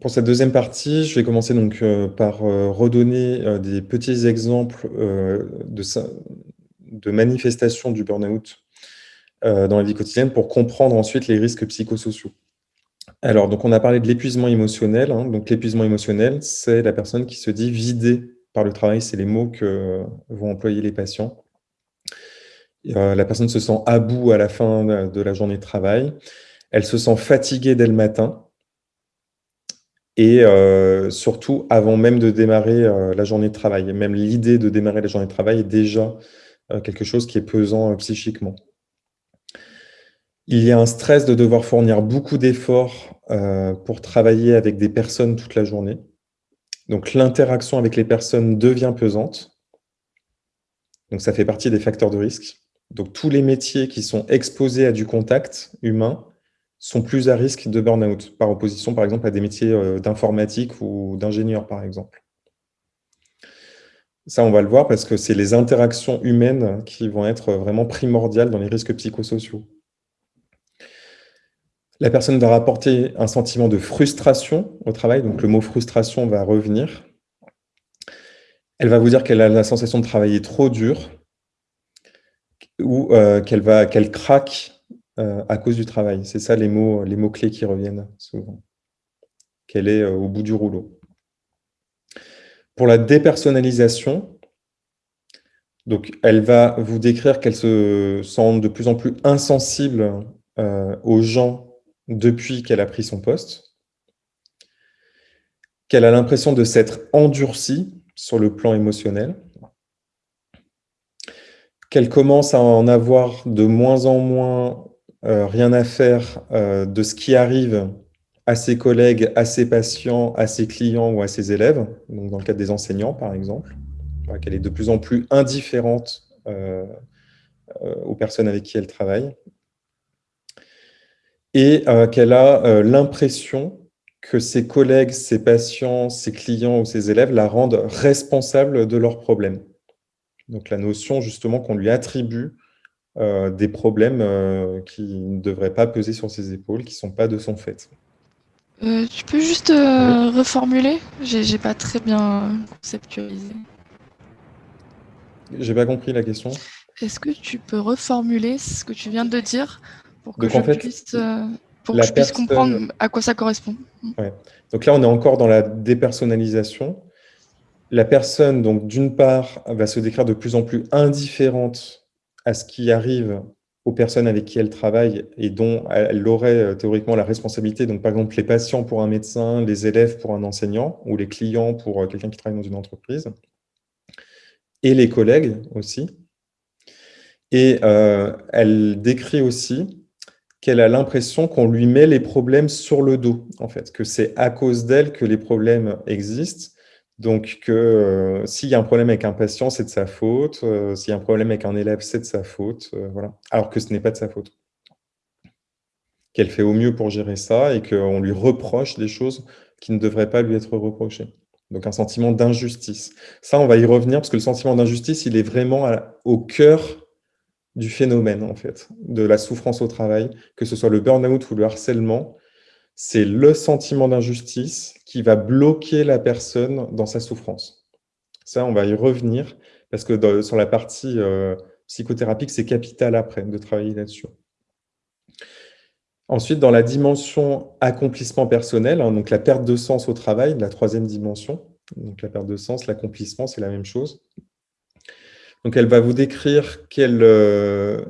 Pour cette deuxième partie, je vais commencer donc par redonner des petits exemples de, manifestations du burn-out dans la vie quotidienne pour comprendre ensuite les risques psychosociaux. Alors, donc on a parlé de l'épuisement émotionnel. Hein. Donc l'épuisement émotionnel, c'est la personne qui se dit vidée par le travail. C'est les mots que vont employer les patients. Euh, la personne se sent à bout à la fin de la journée de travail. Elle se sent fatiguée dès le matin. Et euh, surtout, avant même de démarrer euh, la journée de travail. Même l'idée de démarrer la journée de travail est déjà quelque chose qui est pesant psychiquement. Il y a un stress de devoir fournir beaucoup d'efforts euh, pour travailler avec des personnes toute la journée. Donc l'interaction avec les personnes devient pesante. Donc ça fait partie des facteurs de risque. Donc tous les métiers qui sont exposés à du contact humain sont plus à risque de burn-out, par opposition par exemple à des métiers euh, d'informatique ou d'ingénieur par exemple. Ça, on va le voir parce que c'est les interactions humaines qui vont être vraiment primordiales dans les risques psychosociaux. La personne va rapporter un sentiment de frustration au travail, donc le mot frustration va revenir. Elle va vous dire qu'elle a la sensation de travailler trop dur ou euh, qu'elle craque euh, à cause du travail. C'est ça les mots, les mots clés qui reviennent souvent. Qu'elle est euh, au bout du rouleau. Pour la dépersonnalisation, donc elle va vous décrire qu'elle se sent de plus en plus insensible aux gens depuis qu'elle a pris son poste, qu'elle a l'impression de s'être endurcie sur le plan émotionnel, qu'elle commence à en avoir de moins en moins euh, rien à faire euh, de ce qui arrive à ses collègues, à ses patients, à ses clients ou à ses élèves, donc dans le cadre des enseignants par exemple, qu'elle est de plus en plus indifférente euh, aux personnes avec qui elle travaille, et euh, qu'elle a euh, l'impression que ses collègues, ses patients, ses clients ou ses élèves la rendent responsable de leurs problèmes. Donc la notion justement qu'on lui attribue euh, des problèmes qui ne devraient pas peser sur ses épaules, qui ne sont pas de son fait. tu peux juste reformuler? J'ai pas très bien conceptualisé. J'ai pas compris la question. Est-ce que tu peux reformuler ce que tu viens de dire pour que je puisse, euh, comprendre à quoi ça correspond? Donc là, on est encore dans la dépersonnalisation. La personne, donc d'une part, va se décrire de plus en plus indifférente à ce qui arrive aux personnes avec qui elle travaille et dont elle aurait euh, théoriquement la responsabilité. Donc, par exemple, les patients pour un médecin, les élèves pour un enseignant ou les clients pour euh, quelqu'un qui travaille dans une entreprise et les collègues aussi. Et elle décrit aussi qu'elle a l'impression qu'on lui met les problèmes sur le dos, en fait, que c'est à cause d'elle que les problèmes existent. Donc, que euh, s'il y a un problème avec un patient, c'est de sa faute. Euh, s'il y a un problème avec un élève, c'est de sa faute. Euh, voilà. Alors que ce n'est pas de sa faute. Qu'elle fait au mieux pour gérer ça et qu'on lui reproche des choses qui ne devraient pas lui être reprochées. Donc, un sentiment d'injustice. Ça, on va y revenir parce que le sentiment d'injustice, il est vraiment au cœur du phénomène, en fait, de la souffrance au travail, que ce soit le burn-out ou le harcèlement, c'est le sentiment d'injustice qui va bloquer la personne dans sa souffrance. Ça, on va y revenir, parce que sur la partie euh, c'est capital après de travailler là-dessus. Ensuite, dans la dimension accomplissement personnel, hein, donc la perte de sens au travail, la troisième dimension, donc la perte de sens, l'accomplissement, c'est la même chose. Donc, elle va vous décrire qu'elle euh,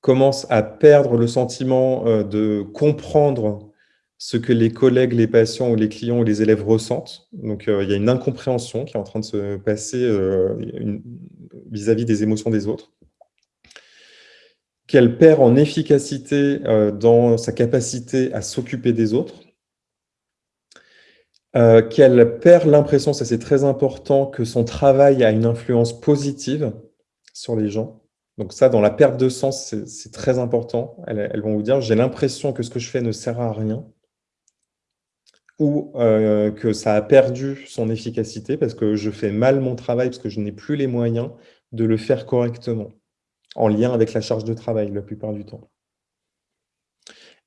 commence à perdre le sentiment euh, de comprendre ce que les collègues, les patients ou les clients ou les élèves ressentent. Donc, euh, il y a une incompréhension qui est en train de se passer vis-à-vis des émotions des autres. Qu'elle perd en efficacité dans sa capacité à s'occuper des autres. Euh, qu'elle perd l'impression, ça c'est très important, que son travail a une influence positive sur les gens. Donc ça, dans la perte de sens, c'est très important. Elles, vont vous dire, j'ai l'impression que ce que je fais ne sert à rien ou euh, que ça a perdu son efficacité parce que je fais mal mon travail, parce que je n'ai plus les moyens de le faire correctement, en lien avec la charge de travail la plupart du temps.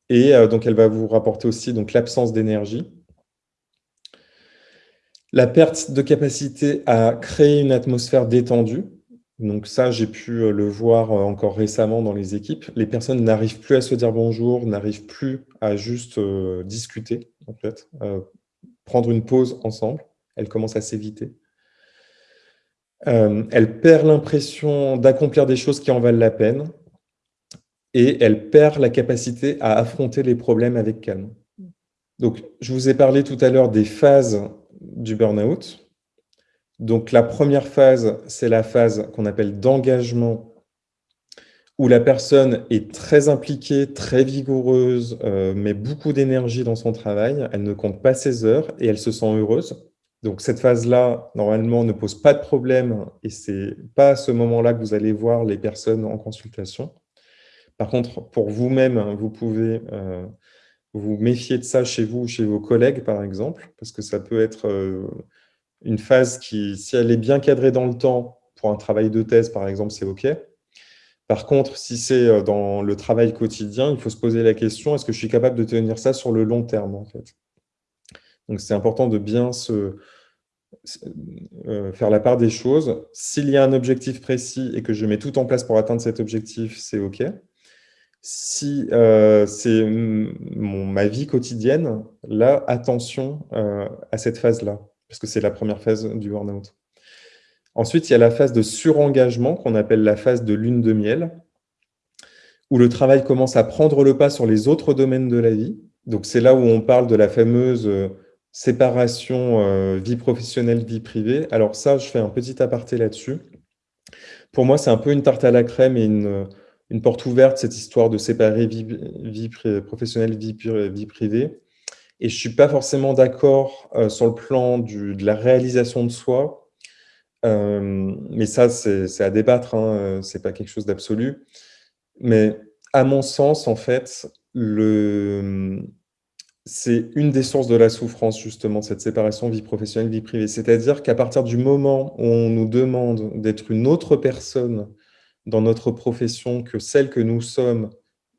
Et euh, donc, elle va vous rapporter aussi l'absence d'énergie, La perte de capacité à créer une atmosphère détendue. Donc ça, j'ai pu euh, le voir encore récemment dans les équipes. Les personnes n'arrivent plus à se dire bonjour, n'arrivent plus à juste discuter, fait, prendre une pause ensemble. Elles commencent à s'éviter. elles perdent l'impression d'accomplir des choses qui en valent la peine et elles perdent la capacité à affronter les problèmes avec calme. Donc, je vous ai parlé tout à l'heure des phases du burn-out. Donc, la première phase, c'est la phase qu'on appelle d'engagement, où la personne est très impliquée, très vigoureuse, euh, met beaucoup d'énergie dans son travail, elle ne compte pas ses heures et elle se sent heureuse. Donc, cette phase-là, normalement, ne pose pas de problème et c'est pas à ce moment-là que vous allez voir les personnes en consultation. Par contre, pour vous-même, vous pouvez euh, vous méfiez de ça chez vous ou chez vos collègues, par exemple, parce que ça peut être euh, une phase qui, si elle est bien cadrée dans le temps, pour un travail de thèse, par exemple, c'est OK. Par contre, si c'est euh, dans le travail quotidien, il faut se poser la question, est-ce que je suis capable de tenir ça sur le long terme, en fait? Donc, c'est important de bien se, euh, faire la part des choses. S'il y a un objectif précis et que je mets tout en place pour atteindre cet objectif, c'est OK. Si euh, c'est ma vie quotidienne, là, attention euh, à cette phase-là, parce que c'est la première phase du burn-out. Ensuite, il y a la phase de surengagement, qu'on appelle la phase de lune de miel, où le travail commence à prendre le pas sur les autres domaines de la vie. Donc, c'est là où on parle de la fameuse euh, séparation vie professionnelle, vie privée. Alors ça, je fais un petit aparté là-dessus. Pour moi, c'est un peu une tarte à la crème et une une porte ouverte, cette histoire de séparer vie, professionnelle, vie, privée. Et je ne suis pas forcément d'accord euh, sur le plan de la réalisation de soi. Euh, mais ça, c'est à débattre, hein, euh, ce n'est pas quelque chose d'absolu. Mais à mon sens, en fait, c'est une des sources de la souffrance, justement, cette séparation vie professionnelle, vie privée. C'est-à-dire qu'à partir du moment où on nous demande d'être une autre personne dans notre profession que celle que nous sommes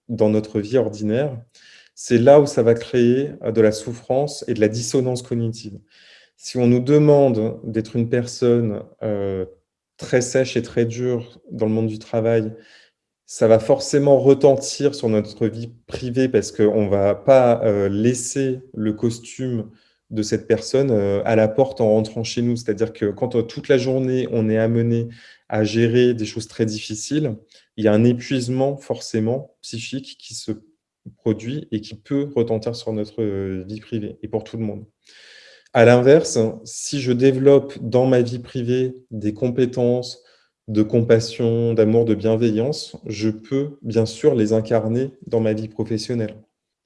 dans notre vie ordinaire, c'est là où ça va créer euh, de la souffrance et de la dissonance cognitive. Si on nous demande d'être une personne euh, très sèche et très dure dans le monde du travail, ça va forcément retentir sur notre vie privée parce qu'on ne va pas euh, laisser le costume de cette personne à la porte en rentrant chez nous. C'est-à-dire que quand toute la journée, on est amené à gérer des choses très difficiles, il y a un épuisement forcément psychique qui se produit et qui peut retentir sur notre euh, vie privée et pour tout le monde. À l'inverse, si je développe dans ma vie privée des compétences de compassion, d'amour, de bienveillance, je peux bien sûr les incarner dans ma vie professionnelle.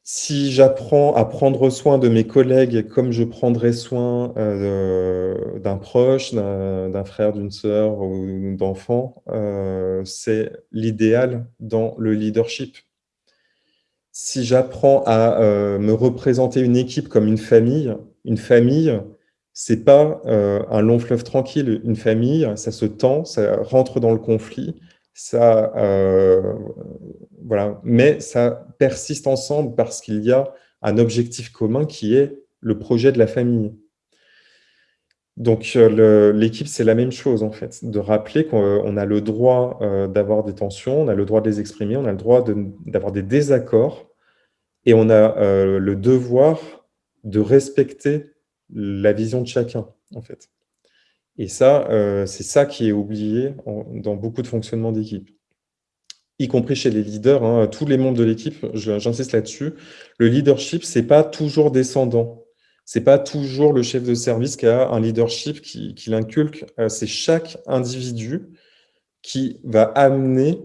Si j'apprends à prendre soin de mes collègues comme je prendrais soin euh, d'un proche, d'un frère, d'une sœur ou d'enfant, euh, c'est l'idéal dans le leadership. Si j'apprends à euh, me représenter une équipe comme une famille, une famille, c'est pas un long fleuve tranquille. Une famille, ça se tend, ça rentre dans le conflit, ça, euh, voilà. mais ça persiste ensemble parce qu'il y a un objectif commun qui est le projet de la famille. Donc euh, l'équipe, c'est la même chose en fait, de rappeler qu'on a le droit euh, d'avoir des tensions, on a le droit de les exprimer, on a le droit d'avoir des désaccords, et on a le devoir de respecter la vision de chacun en fait. Et ça, euh, c'est ça qui est oublié dans beaucoup de fonctionnements d'équipe, y compris chez les leaders. Hein, tous les membres de l'équipe, j'insiste là-dessus, le leadership, ce n'est pas toujours descendant. Ce n'est pas toujours le chef de service qui a un leadership qui, l'inculque. Euh, c'est chaque individu qui va amener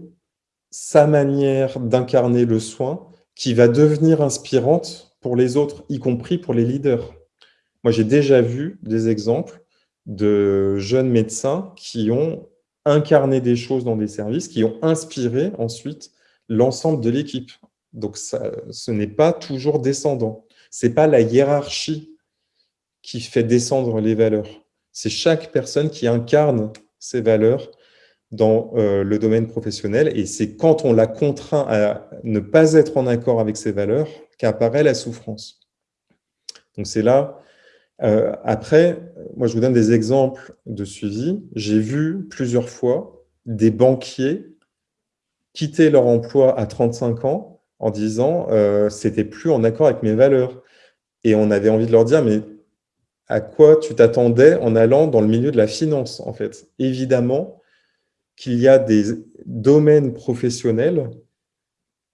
sa manière d'incarner le soin, qui va devenir inspirante pour les autres, y compris pour les leaders. Moi, j'ai déjà vu des exemples de jeunes médecins qui ont incarné des choses dans des services, qui ont inspiré ensuite l'ensemble de l'équipe. Donc, ce n'est pas toujours descendant. Ce n'est pas la hiérarchie qui fait descendre les valeurs. C'est chaque personne qui incarne ces valeurs dans euh, le domaine professionnel. Et c'est quand on la contraint à ne pas être en accord avec ces valeurs qu'apparaît la souffrance. Donc, c'est là après, moi, je vous donne des exemples de suivi. J'ai vu plusieurs fois des banquiers quitter leur emploi à 35 ans en disant euh, c'était plus en accord avec mes valeurs. Et on avait envie de leur dire, mais à quoi tu t'attendais en allant dans le milieu de la finance, en fait? Évidemment qu'il y a des domaines professionnels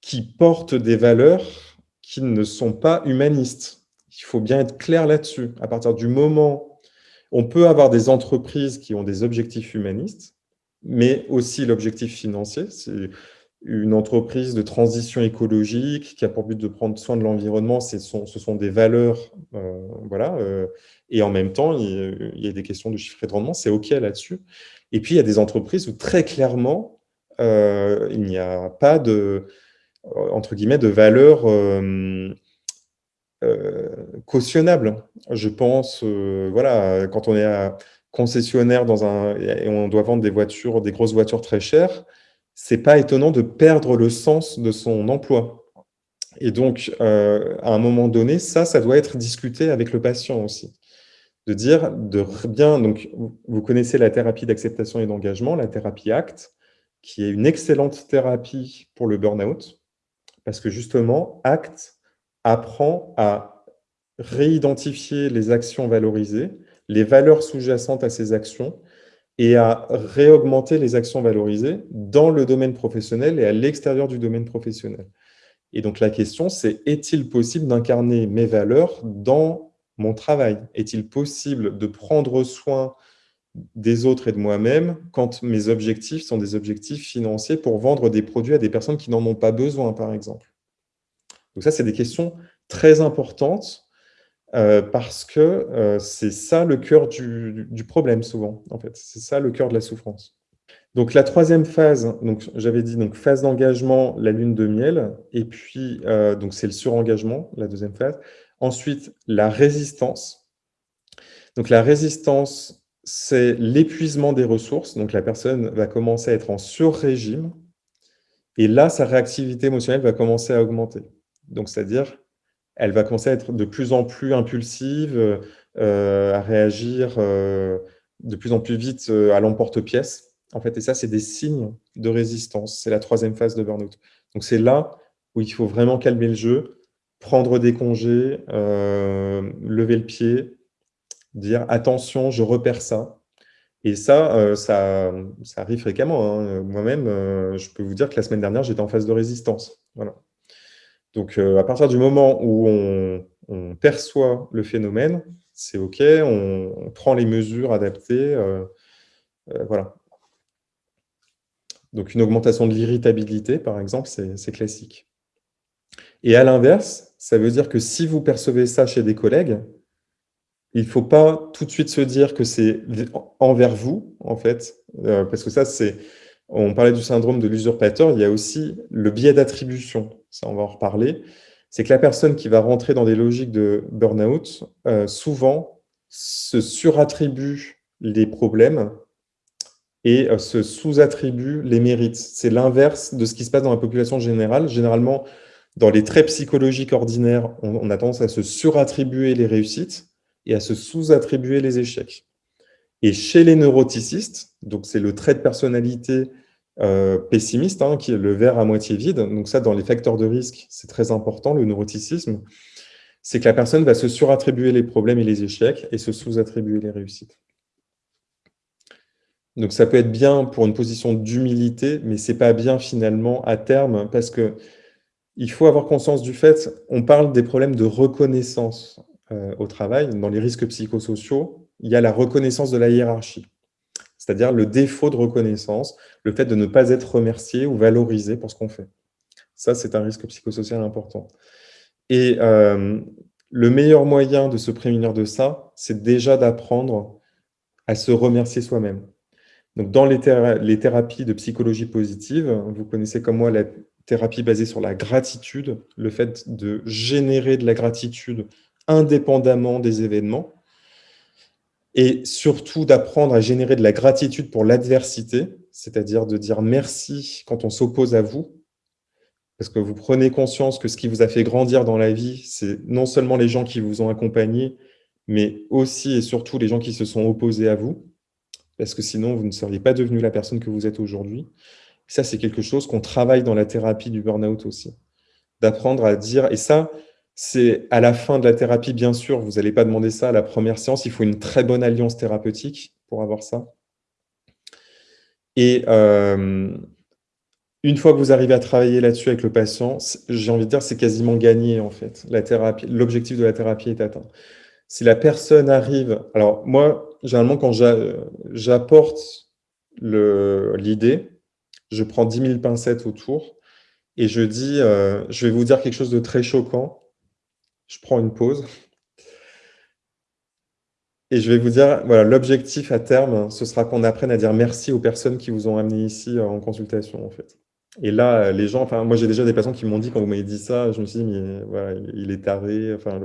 qui portent des valeurs qui ne sont pas humanistes. Il faut bien être clair là-dessus. À partir du moment, on peut avoir des entreprises qui ont des objectifs humanistes, mais aussi l'objectif financier. C'est une entreprise de transition écologique qui a pour but de prendre soin de l'environnement, ce sont des valeurs, euh, voilà, euh, et en même temps, il, y a des questions de chiffre et de rendement, c'est OK là-dessus. Et puis, il y a des entreprises où très clairement, euh, il n'y a pas de, entre guillemets, de valeurs cautionnables. Je pense, voilà, quand on est à concessionnaire dans un, et on doit vendre des voitures, des grosses voitures très chères, c'est pas étonnant de perdre le sens de son emploi. Et donc, euh, à un moment donné, ça, ça doit être discuté avec le patient aussi. De dire, de bien, donc, vous connaissez la thérapie d'acceptation et d'engagement, la thérapie ACT, qui est une excellente thérapie pour le burn-out, parce que justement, ACT apprend à réidentifier les actions valorisées, les valeurs sous-jacentes à ces actions, et à réaugmenter les actions valorisées dans le domaine professionnel et à l'extérieur du domaine professionnel. Et donc la question, c'est est-il possible d'incarner mes valeurs dans mon travail? Est-il possible de prendre soin des autres et de moi-même quand mes objectifs sont des objectifs financiers pour vendre des produits à des personnes qui n'en ont pas besoin, par exemple Donc ça, c'est des questions très importantes euh, parce que euh, c'est ça le cœur du, problème souvent, en fait. C'est ça le cœur de la souffrance. Donc la troisième phase, j'avais dit donc phase d'engagement, la lune de miel, et puis euh, donc c'est le surengagement, la deuxième phase. Ensuite la résistance. Donc la résistance, c'est l'épuisement des ressources. Donc la personne va commencer à être en sur-régime, et là sa réactivité émotionnelle va commencer à augmenter. Donc c'est-à-dire elle va commencer à être de plus en plus impulsive, euh, à réagir euh, de plus en plus vite euh, à l'emporte-pièce. En fait, et ça, c'est des signes de résistance. C'est la troisième phase de burn-out. Donc, c'est là où il faut vraiment calmer le jeu, prendre des congés, lever le pied, dire « attention, je repère ça ». Et ça, ça, ça, arrive fréquemment. Hein. Moi-même, je peux vous dire que la semaine dernière, j'étais en phase de résistance. Voilà. Donc, euh, à partir du moment où on, perçoit le phénomène, c'est OK, on, prend les mesures adaptées. Euh, euh, voilà. Donc, une augmentation de l'irritabilité, par exemple, c'est classique. Et à l'inverse, ça veut dire que si vous percevez ça chez des collègues, il ne faut pas tout de suite se dire que c'est envers vous, en fait, parce que ça, c'est... On parlait du syndrome de l'usurpateur, il y a aussi le biais d'attribution ça on va en reparler, c'est que la personne qui va rentrer dans des logiques de burn-out, euh, souvent se surattribue les problèmes et euh, se sous-attribue les mérites. C'est l'inverse de ce qui se passe dans la population générale. Généralement, dans les traits psychologiques ordinaires, on, a tendance à se surattribuer les réussites et à se sous-attribuer les échecs. Et chez les neuroticistes, donc c'est le trait de personnalité euh, pessimiste, hein, qui est le verre à moitié vide. Donc ça, dans les facteurs de risque, c'est très important, le neuroticisme. C'est que la personne va se surattribuer les problèmes et les échecs et se sous-attribuer les réussites. Donc ça peut être bien pour une position d'humilité, mais c'est pas bien finalement à terme, parce que il faut avoir conscience du fait, on parle des problèmes de reconnaissance euh, au travail. Dans les risques psychosociaux, il y a la reconnaissance de la hiérarchie c'est-à-dire le défaut de reconnaissance, le fait de ne pas être remercié ou valorisé pour ce qu'on fait. Ça, c'est un risque psychosocial important. Et euh, le meilleur moyen de se prémunir de ça, c'est déjà d'apprendre à se remercier soi-même. Donc, dans les, les, thérapies de psychologie positive, vous connaissez comme moi la thérapie basée sur la gratitude, le fait de générer de la gratitude indépendamment des événements et surtout d'apprendre à générer de la gratitude pour l'adversité, c'est-à-dire de dire merci quand on s'oppose à vous, parce que vous prenez conscience que ce qui vous a fait grandir dans la vie, c'est non seulement les gens qui vous ont accompagné, mais aussi et surtout les gens qui se sont opposés à vous, parce que sinon, vous ne seriez pas devenu la personne que vous êtes aujourd'hui. Ça, c'est quelque chose qu'on travaille dans la thérapie du burn-out aussi. D'apprendre à dire, et ça, c'est à la fin de la thérapie, bien sûr, vous n'allez pas demander ça à la première séance, il faut une très bonne alliance thérapeutique pour avoir ça. Et euh, une fois que vous arrivez à travailler là-dessus avec le patient, j'ai envie de dire c'est quasiment gagné en fait. L'objectif de la thérapie est atteint. Si la personne arrive, alors moi, généralement quand j'apporte l'idée, je prends 10 000 pincettes autour et je dis, euh, je vais vous dire quelque chose de très choquant. Je prends une pause. Et je vais vous dire, voilà, l'objectif à terme, ce sera qu'on apprenne à dire merci aux personnes qui vous ont amené ici euh, en consultation, en fait. Et là, les gens, enfin, moi, j'ai déjà des patients qui m'ont dit, quand vous m'avez dit ça, je me suis dit, mais voilà, il est taré, enfin,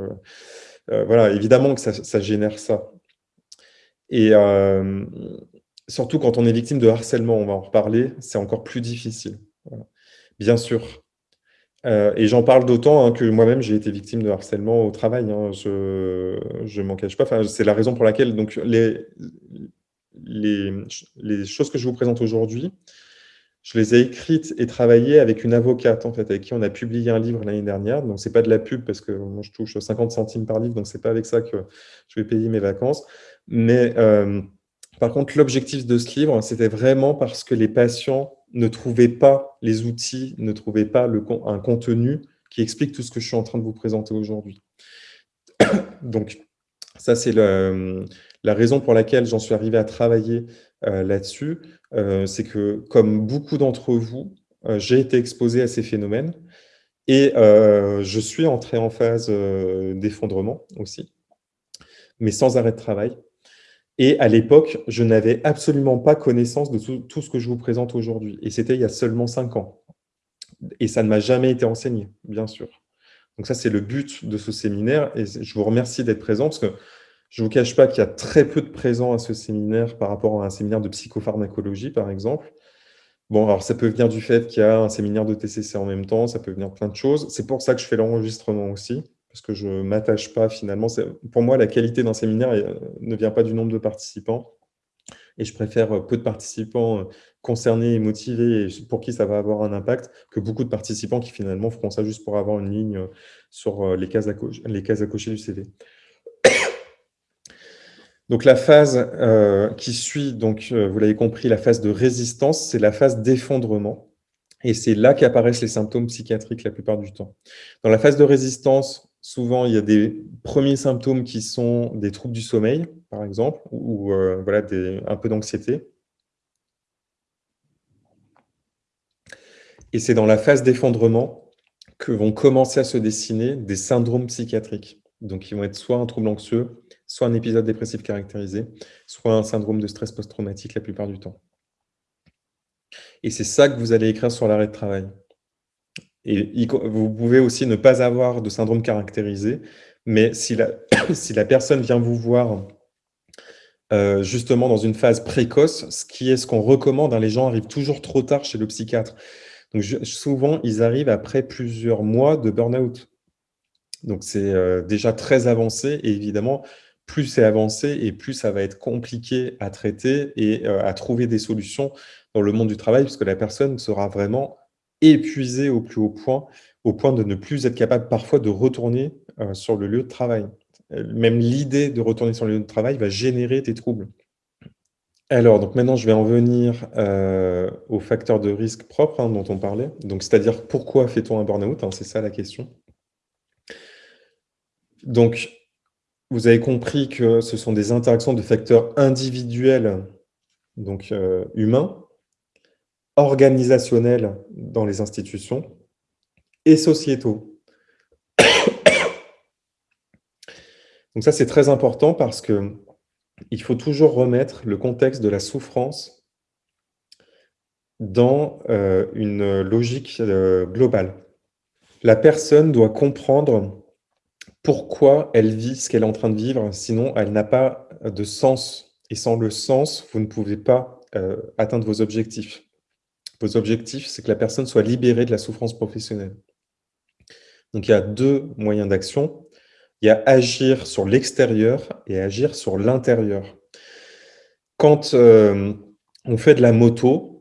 euh, voilà, évidemment que ça, génère ça. Et surtout quand on est victime de harcèlement, on va en reparler, c'est encore plus difficile. Bien sûr. Euh, et j'en parle d'autant hein, que moi-même, j'ai été victime de harcèlement au travail. Hein. je ne m'en cache pas. C'est la raison pour laquelle donc, les, les, les choses que je vous présente aujourd'hui, je les ai écrites et travaillées avec une avocate, en fait, avec qui on a publié un livre l'année dernière. Ce n'est pas de la pub parce que moi, je touche 50 centimes par livre, donc ce n'est pas avec ça que je vais payer mes vacances. Mais euh, par contre, l'objectif de ce livre, c'était vraiment parce que les patients ne trouvaient pas les outils, ne trouvaient pas un contenu qui explique tout ce que je suis en train de vous présenter aujourd'hui. Donc, ça, c'est la raison pour laquelle j'en suis arrivé à travailler euh, là-dessus. Euh, c'est que, comme beaucoup d'entre vous, euh, j'ai été exposé à ces phénomènes et je suis entré en phase d'effondrement aussi, mais sans arrêt de travail. Et à l'époque, je n'avais absolument pas connaissance de tout, ce que je vous présente aujourd'hui. Et c'était il y a seulement cinq ans. Et ça ne m'a jamais été enseigné, bien sûr. Donc ça, c'est le but de ce séminaire. Et je vous remercie d'être présent parce que je ne vous cache pas qu'il y a très peu de présents à ce séminaire par rapport à un séminaire de psychopharmacologie, par exemple. Bon, alors ça peut venir du fait qu'il y a un séminaire de TCC en même temps, ça peut venir plein de choses. C'est pour ça que je fais l'enregistrement aussi parce que je ne m'attache pas finalement. Pour moi, la qualité d'un séminaire euh, ne vient pas du nombre de participants. Et je préfère euh, peu de participants euh, concernés et motivés pour qui ça va avoir un impact que beaucoup de participants qui finalement feront ça juste pour avoir une ligne sur les cases à, cocher, les cases à cocher du CV. Donc la phase qui suit, donc vous l'avez compris, la phase de résistance, c'est la phase d'effondrement. Et c'est là qu'apparaissent les symptômes psychiatriques la plupart du temps. Dans la phase de résistance, souvent, il y a des premiers symptômes qui sont des troubles du sommeil, par exemple, ou euh, voilà, un peu d'anxiété. Et c'est dans la phase d'effondrement que vont commencer à se dessiner des syndromes psychiatriques. Donc, ils vont être soit un trouble anxieux, soit un épisode dépressif caractérisé, soit un syndrome de stress post-traumatique la plupart du temps. Et c'est ça que vous allez écrire sur l'arrêt de travail. Et vous pouvez aussi ne pas avoir de syndrome caractérisé, mais si la, personne vient vous voir euh, justement dans une phase précoce, ce qui est ce qu'on recommande, hein, les gens arrivent toujours trop tard chez le psychiatre. Donc souvent, ils arrivent après plusieurs mois de burn-out. Donc c'est euh, déjà très avancé et évidemment, plus c'est avancé et plus ça va être compliqué à traiter et euh, à trouver des solutions dans le monde du travail, puisque la personne sera vraiment épuisé au plus haut point, au point de ne plus être capable parfois de retourner euh, sur le lieu de travail. Même l'idée de retourner sur le lieu de travail va générer des troubles. Alors, donc maintenant, je vais en venir euh, aux facteurs de risque propres hein, dont on parlait. Donc, c'est-à-dire pourquoi fait-on un burn-out hein, C'est ça la question. Donc, vous avez compris que ce sont des interactions de facteurs individuels, donc euh, humains, organisationnels dans les institutions et sociétaux. Donc ça, c'est très important parce que il faut toujours remettre le contexte de la souffrance dans euh, une logique euh, globale. La personne doit comprendre pourquoi elle vit ce qu'elle est en train de vivre, sinon elle n'a pas de sens. Et sans le sens, vous ne pouvez pas euh, atteindre vos objectifs. Vos objectifs, c'est que la personne soit libérée de la souffrance professionnelle. Donc, il y a deux moyens d'action. Il y a agir sur l'extérieur et agir sur l'intérieur. Quand euh, on fait de la moto,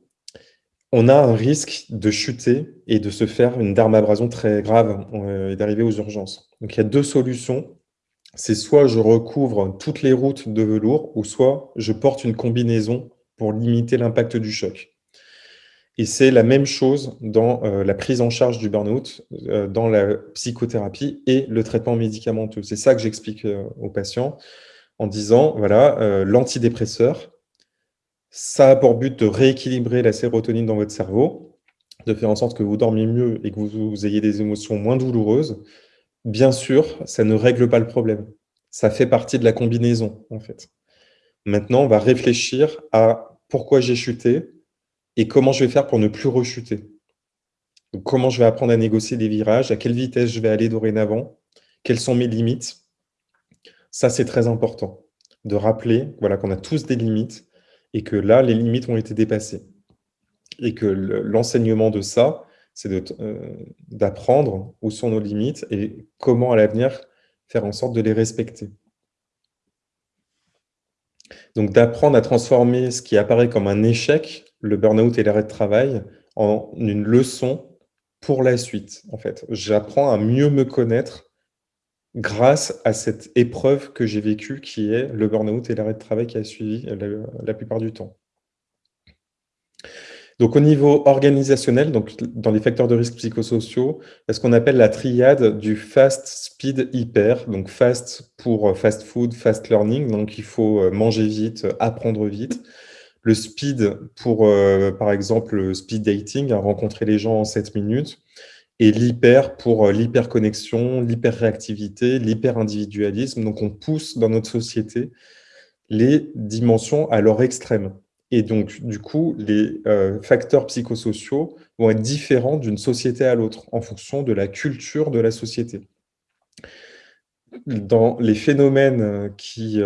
on a un risque de chuter et de se faire une dermabrasion très grave euh, et d'arriver aux urgences. Donc il y a deux solutions. C'est soit je recouvre toutes les routes de velours, ou soit je porte une combinaison pour limiter l'impact du choc. Et c'est la même chose dans euh, la prise en charge du burn-out, euh, dans la psychothérapie et le traitement médicamenteux. C'est ça que j'explique aux patients en disant, voilà, l'antidépresseur, ça a pour but de rééquilibrer la sérotonine dans votre cerveau, de faire en sorte que vous dormiez mieux et que vous, ayez des émotions moins douloureuses. Bien sûr, ça ne règle pas le problème. Ça fait partie de la combinaison, en fait. Maintenant, on va réfléchir à pourquoi j'ai chuté et comment je vais faire pour ne plus rechuter. comment je vais apprendre à négocier des virages, à quelle vitesse je vais aller dorénavant, quelles sont mes limites. Ça, c'est très important de rappeler voilà, qu'on a tous des limites et que là, les limites ont été dépassées. Et que l'enseignement de ça, c'est euh, d'apprendre où sont nos limites et comment à l'avenir faire en sorte de les respecter. Donc d'apprendre à transformer ce qui apparaît comme un échec, le burn-out et l'arrêt de travail, en une leçon pour la suite. En fait, J'apprends à mieux me connaître grâce à cette épreuve que j'ai vécue qui est le burn-out et l'arrêt de travail qui a suivi la, plupart du temps. Donc au niveau organisationnel, donc dans les facteurs de risque psychosociaux, il y a ce qu'on appelle la triade du fast, speed, hyper. Donc fast pour euh, fast food, fast learning, donc il faut euh, manger vite, apprendre vite. Le speed pour, euh, par exemple, le speed dating, rencontrer les gens en 7 minutes et l'hyper pour euh, l'hyperconnexion, l'hyperréactivité, l'hyper-individualisme. Donc, on pousse dans notre société les dimensions à leur extrême. Et donc, du coup, les euh, facteurs psychosociaux vont être différents d'une société à l'autre en fonction de la culture de la société. Dans les phénomènes euh, qui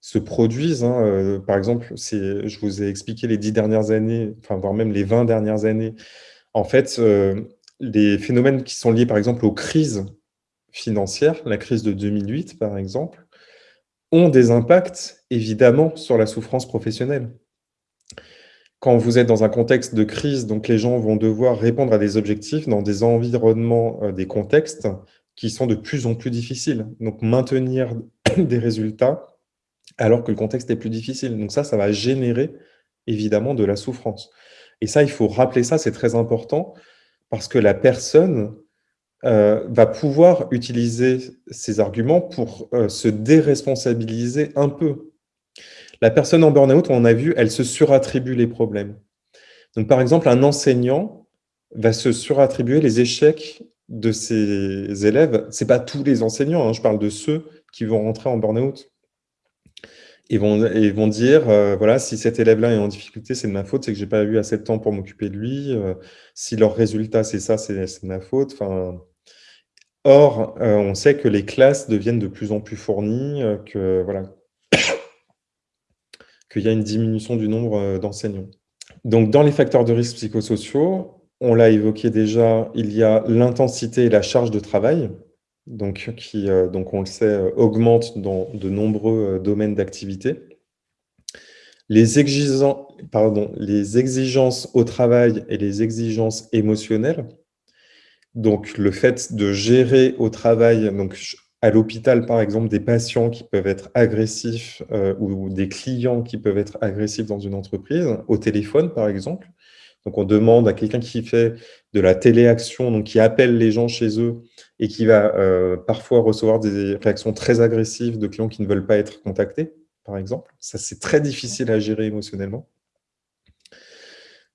se produisent, hein, par exemple, je vous ai expliqué les dix dernières années, enfin, voire même les 20 dernières années, en fait, les phénomènes qui sont liés, par exemple, aux crises financières, la crise de 2008, par exemple, ont des impacts, évidemment, sur la souffrance professionnelle. Quand vous êtes dans un contexte de crise, donc les gens vont devoir répondre à des objectifs dans des environnements, euh, des contextes qui sont de plus en plus difficiles. Donc, maintenir des résultats alors que le contexte est plus difficile. Donc ça, ça va générer, évidemment, de la souffrance. Et ça, il faut rappeler ça, c'est très important, parce que la personne euh, va pouvoir utiliser ces arguments pour euh, se déresponsabiliser un peu. La personne en burn-out, on a vu, elle se surattribue les problèmes. Donc, par exemple, un enseignant va se surattribuer les échecs de ses élèves. Ce n'est pas tous les enseignants, hein, je parle de ceux qui vont rentrer en burn-out ils vont dire, euh, voilà, si cet élève-là est en difficulté, c'est de ma faute, c'est que j'ai pas eu assez de temps pour m'occuper de lui. Euh, si leur résultat, c'est ça, c'est de ma faute. Enfin, or, euh, on sait que les classes deviennent de plus en plus fournies, que voilà, qu'il y a une diminution du nombre d'enseignants. Donc, dans les facteurs de risque psychosociaux, on l'a évoqué déjà, il y a l'intensité et la charge de travail donc, qui, euh, donc on le sait, euh, augmente dans de nombreux euh, domaines d'activité. Les, exigences au travail et les exigences émotionnelles. Donc, le fait de gérer au travail, donc à l'hôpital, par exemple, des patients qui peuvent être agressifs ou des clients qui peuvent être agressifs dans une entreprise, au téléphone, par exemple. Donc, on demande à quelqu'un qui fait de la téléaction, donc qui appelle les gens chez eux et qui va euh, parfois recevoir des réactions très agressives de clients qui ne veulent pas être contactés, par exemple. Ça, c'est très difficile à gérer émotionnellement.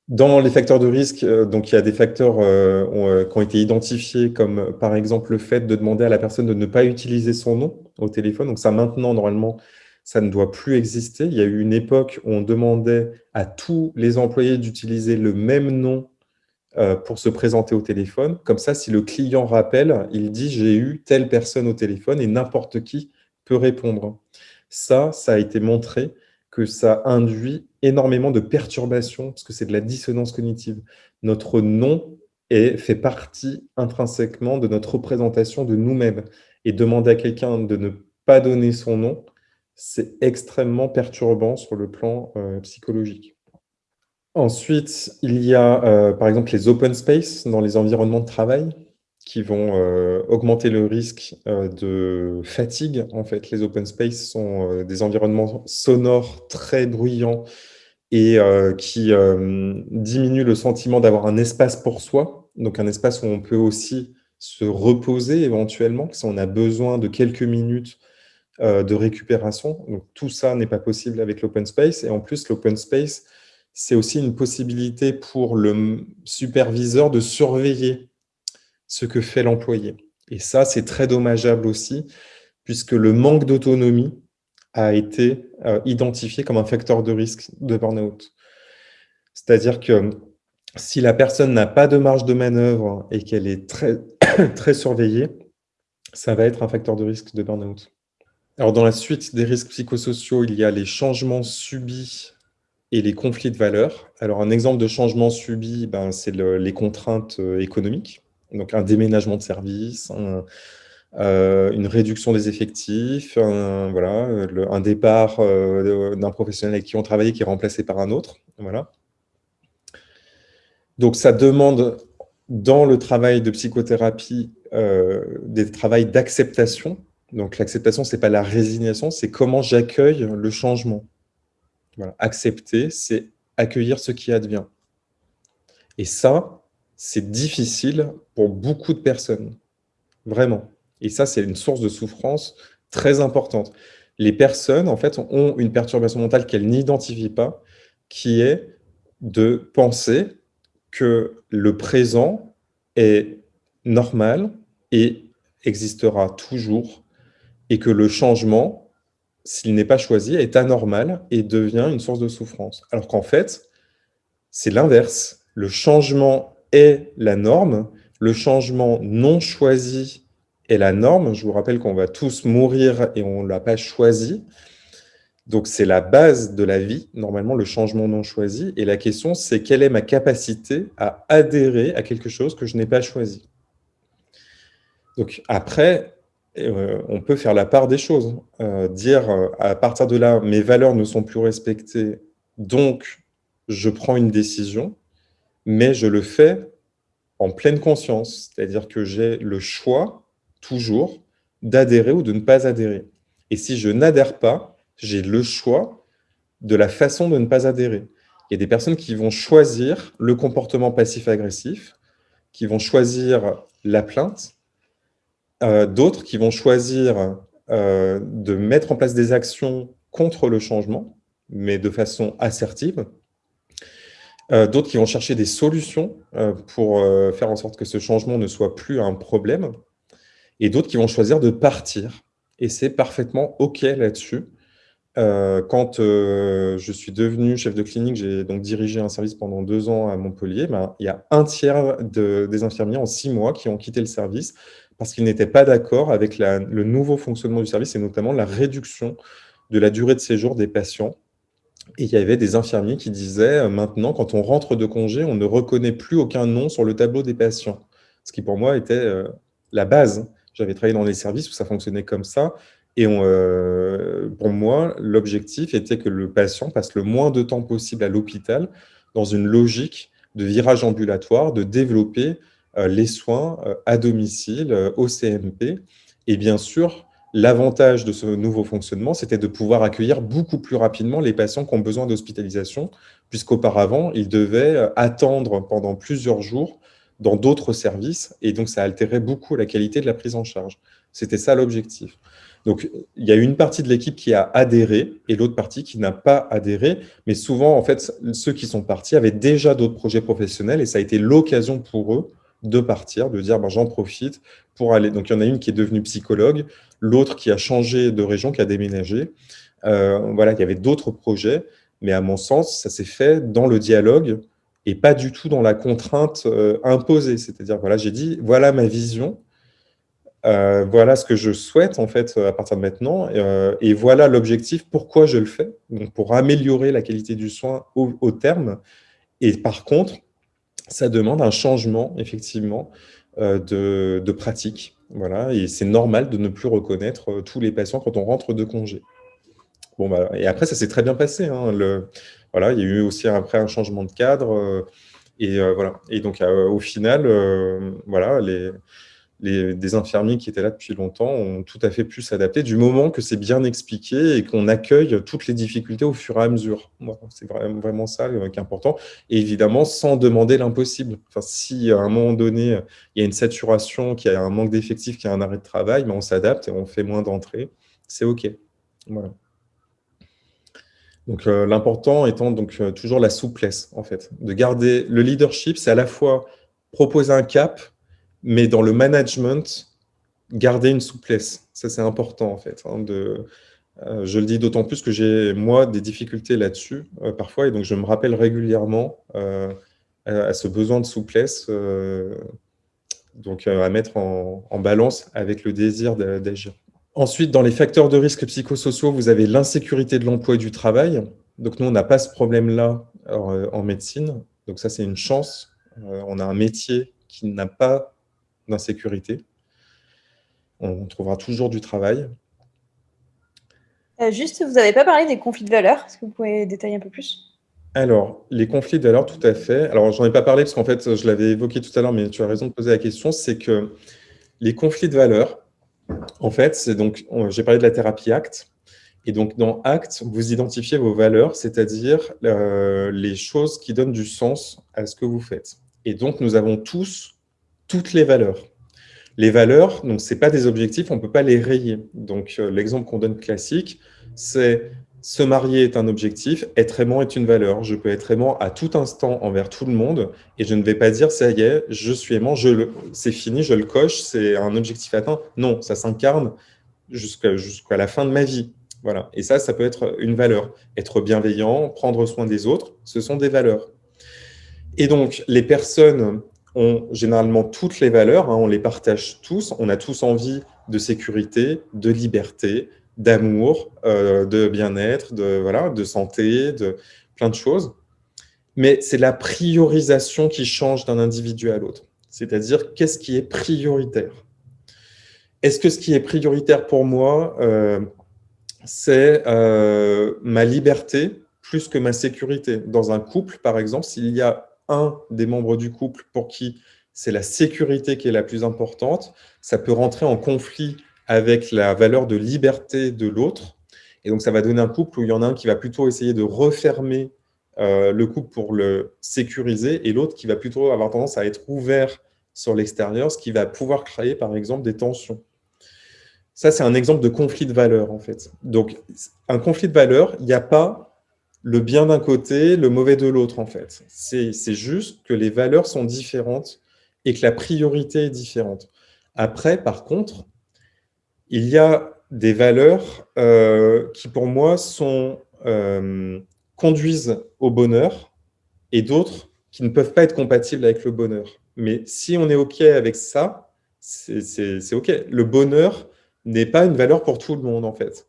Dans les facteurs de risque, euh, donc il y a des facteurs euh, qui ont été identifiés, comme par exemple le fait de demander à la personne de ne pas utiliser son nom au téléphone. Donc ça, maintenant, normalement, ça ne doit plus exister. Il y a eu une époque où on demandait à tous les employés d'utiliser le même nom euh, pour se présenter au téléphone. Comme ça, si le client rappelle, il dit « j'ai eu telle personne au téléphone » et n'importe qui peut répondre. Ça, ça a été montré que ça induit énormément de perturbations, parce que c'est de la dissonance cognitive. Notre nom est, fait partie intrinsèquement de notre représentation de nous-mêmes. Et demander à quelqu'un de ne pas donner son nom, c'est extrêmement perturbant sur le plan euh, psychologique. Ensuite, il y a euh, par exemple les open space dans les environnements de travail qui vont euh, augmenter le risque de fatigue. En fait, les open space sont des environnements sonores très bruyants et qui diminuent le sentiment d'avoir un espace pour soi, donc un espace où on peut aussi se reposer éventuellement, si on a besoin de quelques minutes de récupération. Donc, tout ça n'est pas possible avec l'open space. Et en plus, l'open space, c'est aussi une possibilité pour le superviseur de surveiller ce que fait l'employé. Et ça, c'est très dommageable aussi, puisque le manque d'autonomie a été euh, identifié comme un facteur de risque de burn-out. C'est-à-dire que si la personne n'a pas de marge de manœuvre et qu'elle est très, très surveillée, ça va être un facteur de risque de burn-out. Alors, dans la suite des risques psychosociaux, il y a les changements subis et les conflits de valeurs. Alors, un exemple de changement subi, ben, c'est les contraintes euh, économiques. Donc, un déménagement de service, euh, une réduction des effectifs, un, voilà, un départ euh, d'un professionnel avec qui on travaillait qui est remplacé par un autre. Voilà. Donc, ça demande, dans le travail de psychothérapie, des travails d'acceptation donc l'acceptation, ce n'est pas la résignation, c'est comment j'accueille le changement. Accepter, c'est accueillir ce qui advient. Et ça, c'est difficile pour beaucoup de personnes, vraiment. Et ça, c'est une source de souffrance très importante. Les personnes, en fait, ont une perturbation mentale qu'elles n'identifient pas, qui est de penser que le présent est normal et existera toujours et que le changement, s'il n'est pas choisi, est anormal et devient une source de souffrance. Alors qu'en fait, c'est l'inverse. Le changement est la norme, le changement non choisi est la norme. Je vous rappelle qu'on va tous mourir et on ne l'a pas choisi. Donc, c'est la base de la vie, normalement, le changement non choisi. Et la question, c'est quelle est ma capacité à adhérer à quelque chose que je n'ai pas choisi? Donc, après, euh, on peut faire la part des choses. Euh, dire, euh, à partir de là, mes valeurs ne sont plus respectées, donc je prends une décision, mais je le fais en pleine conscience. C'est-à-dire que j'ai le choix, toujours, d'adhérer ou de ne pas adhérer. Et si je n'adhère pas, j'ai le choix de la façon de ne pas adhérer. Il y a des personnes qui vont choisir le comportement passif-agressif, qui vont choisir la plainte, euh, d'autres qui vont choisir euh, de mettre en place des actions contre le changement, mais de façon assertive. Euh, d'autres qui vont chercher des solutions pour faire en sorte que ce changement ne soit plus un problème. Et d'autres qui vont choisir de partir. Et c'est parfaitement OK là-dessus. quand je suis devenu chef de clinique, j'ai donc dirigé un service pendant deux ans à Montpellier, ben, il y a un tiers des infirmiers en six mois qui ont quitté le service parce qu'ils n'étaient pas d'accord avec le nouveau fonctionnement du service et notamment la réduction de la durée de séjour des patients. Et il y avait des infirmiers qui disaient euh, maintenant, quand on rentre de congé, on ne reconnaît plus aucun nom sur le tableau des patients. Ce qui pour moi était euh, la base. J'avais travaillé dans des services où ça fonctionnait comme ça. Et euh, pour moi, l'objectif était que le patient passe le moins de temps possible à l'hôpital dans une logique de virage ambulatoire, de développer les soins euh, à domicile, euh, au CMP. Et bien sûr, l'avantage de ce nouveau fonctionnement, c'était de pouvoir accueillir beaucoup plus rapidement les patients qui ont besoin d'hospitalisation, puisqu'auparavant, ils devaient attendre pendant plusieurs jours dans d'autres services, et donc ça altérait beaucoup la qualité de la prise en charge. C'était ça l'objectif. Donc, il y a une partie de l'équipe qui a adhéré et l'autre partie qui n'a pas adhéré. Mais souvent, en fait, ceux qui sont partis avaient déjà d'autres projets professionnels et ça a été l'occasion pour eux de partir, de dire ben, j'en profite pour aller. Donc, il y en a une qui est devenue psychologue, l'autre qui a changé de région, qui a déménagé. Euh, voilà, il y avait d'autres projets, mais à mon sens, ça s'est fait dans le dialogue et pas du tout dans la contrainte euh, imposée. C'est-à-dire, voilà, j'ai dit, voilà ma vision, euh, voilà ce que je souhaite en fait à partir de maintenant, et voilà l'objectif, pourquoi je le fais, donc pour améliorer la qualité du soin au, au terme. Et par contre, ça demande un changement, effectivement, euh, de, pratique Voilà, et c'est normal de ne plus reconnaître tous les patients quand on rentre de congé. Bon, bah, et après, ça s'est très bien passé. Hein, voilà, il y a eu aussi après un changement de cadre. et voilà. Et donc, au final, voilà, les, des infirmiers qui étaient là depuis longtemps ont tout à fait pu s'adapter du moment que c'est bien expliqué et qu'on accueille toutes les difficultés au fur et à mesure. c'est vraiment, ça euh, qui est important. Et évidemment, sans demander l'impossible. Enfin, si à un moment donné, il y a une saturation, qu'il y a un manque d'effectifs, qu'il y a un arrêt de travail, ben, on s'adapte et on fait moins d'entrées. C'est OK. Voilà. Donc, euh, l'important étant donc euh, toujours la souplesse, en fait. De garder le leadership, c'est à la fois proposer un cap, mais dans le management, garder une souplesse. Ça, c'est important, en fait. Hein, euh, je le dis d'autant plus que j'ai, moi, des difficultés là-dessus, euh, parfois, et donc je me rappelle régulièrement euh, à, ce besoin de souplesse, donc à mettre en, balance avec le désir d'agir. Ensuite, dans les facteurs de risque psychosociaux, vous avez l'insécurité de l'emploi et du travail. Donc nous, on n'a pas ce problème-là en médecine. Donc ça, c'est une chance. on a un métier qui n'a pas d'insécurité. On trouvera toujours du travail. Euh, juste, vous n'avez pas parlé des conflits de valeurs. Est-ce que vous pouvez détailler un peu plus? Alors, les conflits de valeurs, tout à fait. Alors, j'en ai pas parlé parce qu'en fait, je l'avais évoqué tout à l'heure, mais tu as raison de poser la question, c'est que les conflits de valeurs, en fait, c'est donc, j'ai parlé de la thérapie ACT, et donc dans ACT, vous identifiez vos valeurs, c'est-à-dire euh, les choses qui donnent du sens à ce que vous faites. Et donc, nous avons tous toutes les valeurs. Les valeurs, ce n'est pas des objectifs, on ne peut pas les rayer. Donc, euh, l'exemple qu'on donne classique, c'est se marier est un objectif, être aimant est une valeur. Je peux être aimant à tout instant envers tout le monde et je ne vais pas dire ça y est, je suis aimant, c'est fini, je le coche, c'est un objectif atteint. Non, ça s'incarne jusqu'à la fin de ma vie. Voilà. Et ça, ça peut être une valeur. Être bienveillant, prendre soin des autres, ce sont des valeurs. Et donc, les personnes ont généralement toutes les valeurs, hein, on les partage tous, on a tous envie de sécurité, de liberté, d'amour, euh, de bien-être, de, voilà, de santé, de plein de choses. Mais c'est la priorisation qui change d'un individu à l'autre. C'est-à-dire, qu'est-ce qui est prioritaire? Est-ce que ce qui est prioritaire pour moi, euh, c'est euh, ma liberté plus que ma sécurité? Dans un couple, par exemple, s'il y a un des membres du couple pour qui c'est la sécurité qui est la plus importante, ça peut rentrer en conflit avec la valeur de liberté de l'autre. Et donc, ça va donner un couple où il y en a un qui va plutôt essayer de refermer euh, le couple pour le sécuriser et l'autre qui va plutôt avoir tendance à être ouvert sur l'extérieur, ce qui va pouvoir créer, par exemple, des tensions. Ça, c'est un exemple de conflit de valeurs, en fait. Donc, un conflit de valeurs, il n'y a pas le bien d'un côté, le mauvais de l'autre, en fait. C'est juste que les valeurs sont différentes et que la priorité est différente. Après, par contre, il y a des valeurs euh, qui, pour moi, euh, conduisent au bonheur et d'autres qui ne peuvent pas être compatibles avec le bonheur. Mais si on est OK avec ça, c'est OK. Le bonheur n'est pas une valeur pour tout le monde, en fait.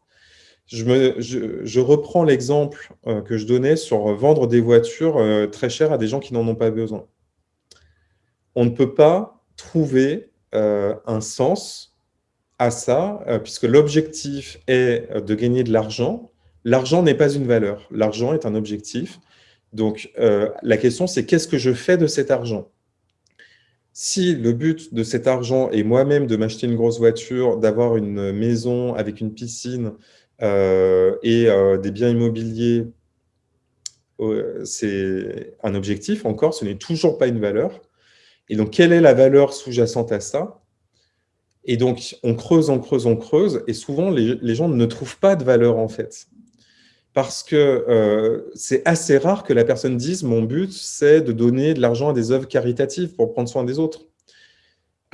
Je, reprends l'exemple euh, que je donnais sur vendre des voitures euh, très chères à des gens qui n'en ont pas besoin. On ne peut pas trouver euh, un sens à ça, puisque l'objectif est de gagner de l'argent. L'argent n'est pas une valeur, l'argent est un objectif. Donc, la question, c'est qu'est-ce que je fais de cet argent? Si le but de cet argent est moi-même de m'acheter une grosse voiture, d'avoir une maison avec une piscine, et euh, des biens immobiliers, euh, c'est un objectif encore, ce n'est toujours pas une valeur. Et donc, quelle est la valeur sous-jacente à ça? Et donc, on creuse, on creuse, on creuse, et souvent, les, gens ne trouvent pas de valeur, en fait. Parce que c'est assez rare que la personne dise « mon but, c'est de donner de l'argent à des œuvres caritatives pour prendre soin des autres ».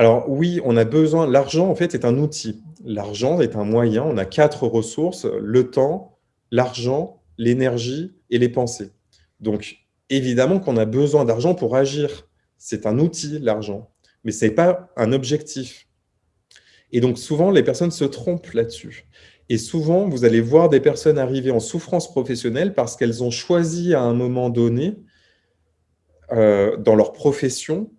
Alors oui, on a besoin, l'argent en fait est un outil. L'argent est un moyen, on a quatre ressources, le temps, l'argent, l'énergie et les pensées. Donc évidemment qu'on a besoin d'argent pour agir. C'est un outil, l'argent, mais ce n'est pas un objectif. Et donc souvent, les personnes se trompent là-dessus. Et souvent, vous allez voir des personnes arriver en souffrance professionnelle parce qu'elles ont choisi à un moment donné, euh, dans leur profession,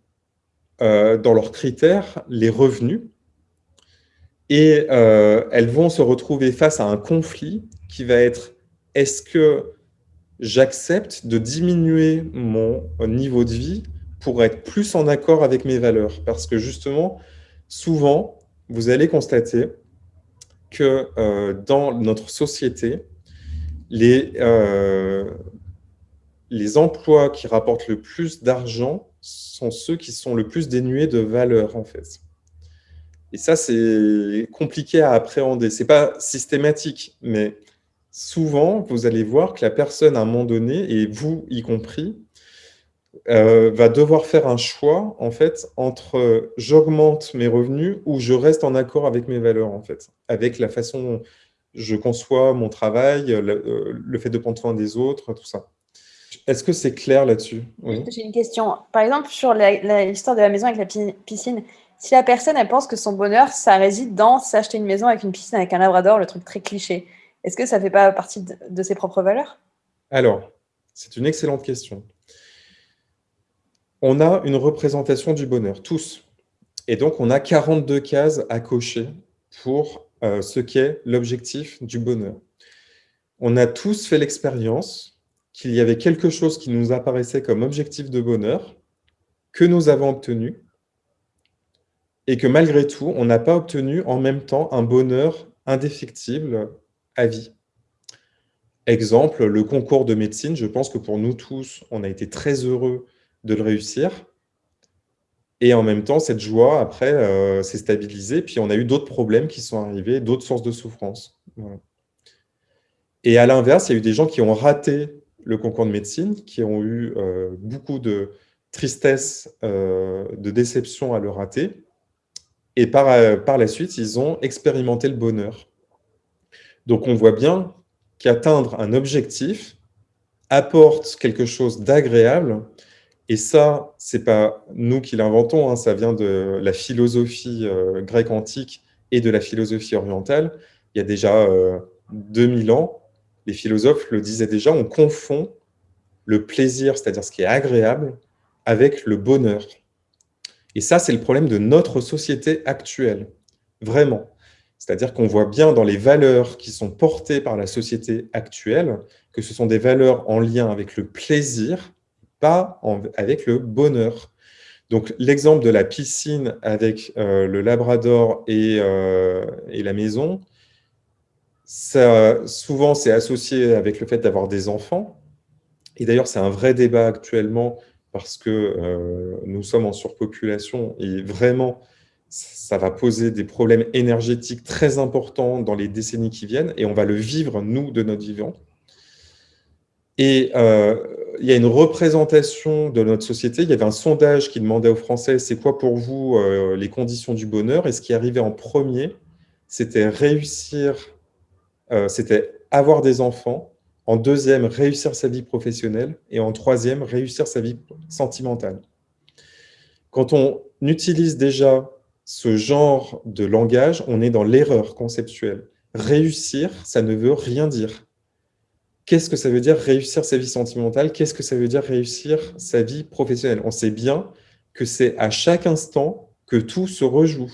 euh, dans leurs critères les revenus. Et euh, elles vont se retrouver face à un conflit qui va être est-ce que j'accepte de diminuer mon niveau de vie pour être plus en accord avec mes valeurs? Parce que justement, souvent, vous allez constater que euh, dans notre société, les, les emplois qui rapportent le plus d'argent sont ceux qui sont le plus dénués de valeur, en fait. Et ça, c'est compliqué à appréhender. Ce n'est pas systématique, mais souvent, vous allez voir que la personne, à un moment donné, et vous y compris, euh, va devoir faire un choix, en fait, entre j'augmente mes revenus ou je reste en accord avec mes valeurs, en fait, avec la façon dont je conçois mon travail, le, euh, fait de prendre soin des autres, tout ça. Est-ce que c'est clair là-dessus? J'ai une question. Par exemple, sur l'histoire de la maison avec la piscine, si la personne, elle pense que son bonheur, ça réside dans s'acheter une maison avec une piscine avec un labrador, le truc très cliché, est-ce que ça ne fait pas partie de, ses propres valeurs? Alors, c'est une excellente question. On a une représentation du bonheur, tous. Et donc, on a 42 cases à cocher pour euh, ce qu'est l'objectif du bonheur. On a tous fait l'expérience qu'il y avait quelque chose qui nous apparaissait comme objectif de bonheur, que nous avons obtenu, et que malgré tout, on n'a pas obtenu en même temps un bonheur indéfectible à vie. Exemple, le concours de médecine, je pense que pour nous tous, on a été très heureux de le réussir. Et en même temps, cette joie, après, euh, s'est stabilisée. Puis on a eu d'autres problèmes qui sont arrivés, d'autres sources de souffrance. Et à l'inverse, il y a eu des gens qui ont raté le concours de médecine, qui ont eu euh, beaucoup de tristesse, euh, de déception à le rater, et par, euh, par la suite, ils ont expérimenté le bonheur. Donc on voit bien qu'atteindre un objectif apporte quelque chose d'agréable. Et ça, ce n'est pas nous qui l'inventons, hein, ça vient de la philosophie grecque antique et de la philosophie orientale. Il y a déjà 2000 euh, ans, les philosophes le disaient déjà, on confond le plaisir, c'est-à-dire ce qui est agréable, avec le bonheur. Et ça, c'est le problème de notre société actuelle, vraiment. C'est-à-dire qu'on voit bien dans les valeurs qui sont portées par la société actuelle que ce sont des valeurs en lien avec le plaisir, pas avec le bonheur. Donc, l'exemple de la piscine avec euh, le labrador euh, et, la maison, souvent, c'est associé avec le fait d'avoir des enfants. Et d'ailleurs, c'est un vrai débat actuellement parce que euh, nous sommes en surpopulation et vraiment, ça va poser des problèmes énergétiques très importants dans les décennies qui viennent et on va le vivre, nous, de notre vivant. Et euh, il y a une représentation de notre société. Il y avait un sondage qui demandait aux Français, c'est quoi pour vous euh, les conditions du bonheur? Et ce qui arrivait en premier, c'était réussir, c'était avoir des enfants, en deuxième, réussir sa vie professionnelle. Et en troisième, réussir sa vie sentimentale. Quand on utilise déjà ce genre de langage, on est dans l'erreur conceptuelle. Réussir, ça ne veut rien dire. Qu'est-ce que ça veut dire réussir sa vie sentimentale? Qu'est-ce que ça veut dire réussir sa vie professionnelle? On sait bien que c'est à chaque instant que tout se rejoue.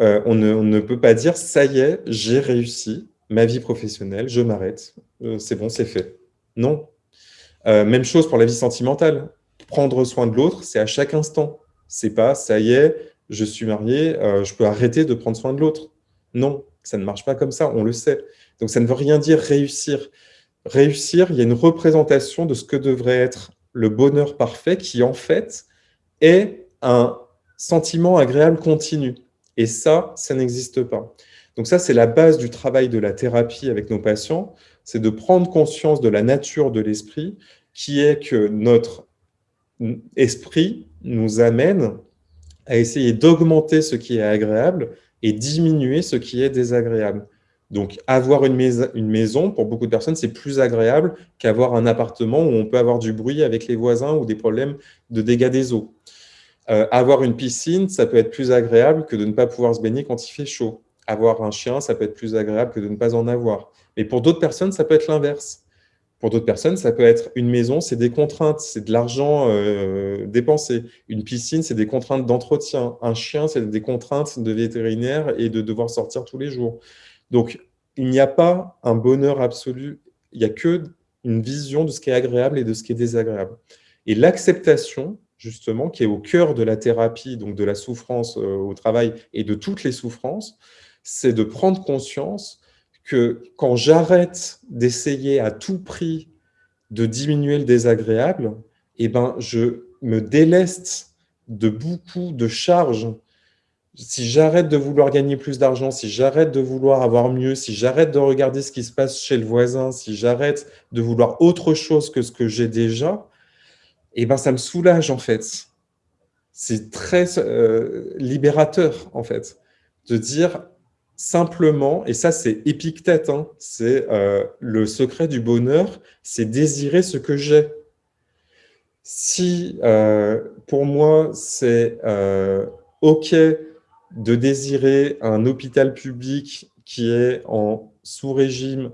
Euh, on, ne, peut pas dire « ça y est, j'ai réussi ma vie professionnelle, je m'arrête, euh, c'est bon, c'est fait. Non. Euh, même chose pour la vie sentimentale. Prendre soin de l'autre, c'est à chaque instant. C'est pas, ça y est, je suis marié, euh, je peux arrêter de prendre soin de l'autre. Non, ça ne marche pas comme ça, on le sait. Donc ça ne veut rien dire réussir. Réussir, il y a une représentation de ce que devrait être le bonheur parfait qui, en fait, est un sentiment agréable continu. Et ça, ça n'existe pas. Donc ça, c'est la base du travail de la thérapie avec nos patients, c'est de prendre conscience de la nature de l'esprit, qui est que notre esprit nous amène à essayer d'augmenter ce qui est agréable et diminuer ce qui est désagréable. Donc, avoir une, maison, pour beaucoup de personnes, c'est plus agréable qu'avoir un appartement où on peut avoir du bruit avec les voisins ou des problèmes de dégâts des eaux. Euh, avoir une piscine, ça peut être plus agréable que de ne pas pouvoir se baigner quand il fait chaud avoir un chien, ça peut être plus agréable que de ne pas en avoir. Mais pour d'autres personnes, ça peut être l'inverse. Pour d'autres personnes, ça peut être une maison, c'est des contraintes, c'est de l'argent euh, dépensé. Une piscine, c'est des contraintes d'entretien. Un chien, c'est des contraintes de vétérinaire et de devoir sortir tous les jours. Donc, il n'y a pas un bonheur absolu, il n'y a que une vision de ce qui est agréable et de ce qui est désagréable. Et l'acceptation, justement, qui est au cœur de la thérapie, donc de la souffrance euh, au travail et de toutes les souffrances, c'est de prendre conscience que quand j'arrête d'essayer à tout prix de diminuer le désagréable, eh ben, je me déleste de beaucoup de charges. Si j'arrête de vouloir gagner plus d'argent, si j'arrête de vouloir avoir mieux, si j'arrête de regarder ce qui se passe chez le voisin, si j'arrête de vouloir autre chose que ce que j'ai déjà, eh ben, ça me soulage en fait. C'est très euh, libérateur en fait, de dire simplement, et ça c'est Épictète, hein, c'est euh, le secret du bonheur, c'est désirer ce que j'ai. Si euh, pour moi c'est OK de désirer un hôpital public qui est en sous-régime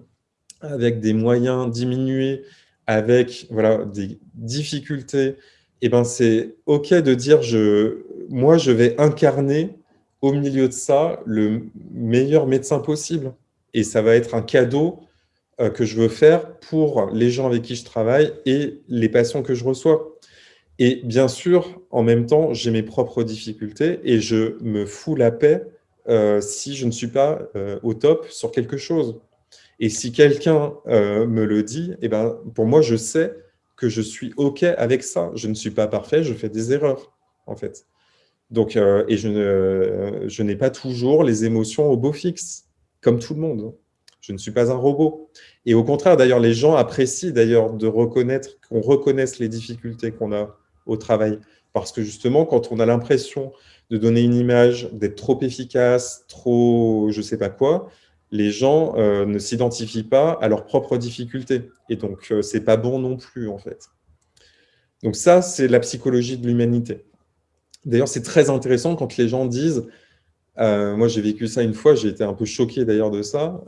avec des moyens diminués, avec voilà, des difficultés, eh ben c'est OK de dire je, moi, je vais incarner au milieu de ça le meilleur médecin possible. Et ça va être un cadeau euh, que je veux faire pour les gens avec qui je travaille et les patients que je reçois. Et bien sûr, en même temps, j'ai mes propres difficultés et je me fous la paix euh, si je ne suis pas euh, au top sur quelque chose. Et si quelqu'un me le dit, eh ben, pour moi, je sais que je suis OK avec ça. Je ne suis pas parfait, je fais des erreurs, en fait. Donc, euh, et je n'ai pas toujours les émotions au beau fixe, comme tout le monde. Je ne suis pas un robot. Et au contraire, d'ailleurs, les gens apprécient d'ailleurs de reconnaître, qu'on reconnaisse les difficultés qu'on a au travail. Parce que justement, quand on a l'impression de donner une image, d'être trop efficace, trop je ne sais pas quoi, les gens euh, ne s'identifient pas à leurs propres difficultés. Et donc, euh, ce n'est pas bon non plus, en fait. Donc ça, c'est la psychologie de l'humanité. D'ailleurs, c'est très intéressant quand les gens disent, euh, moi j'ai vécu ça une fois, j'ai été un peu choqué d'ailleurs de ça,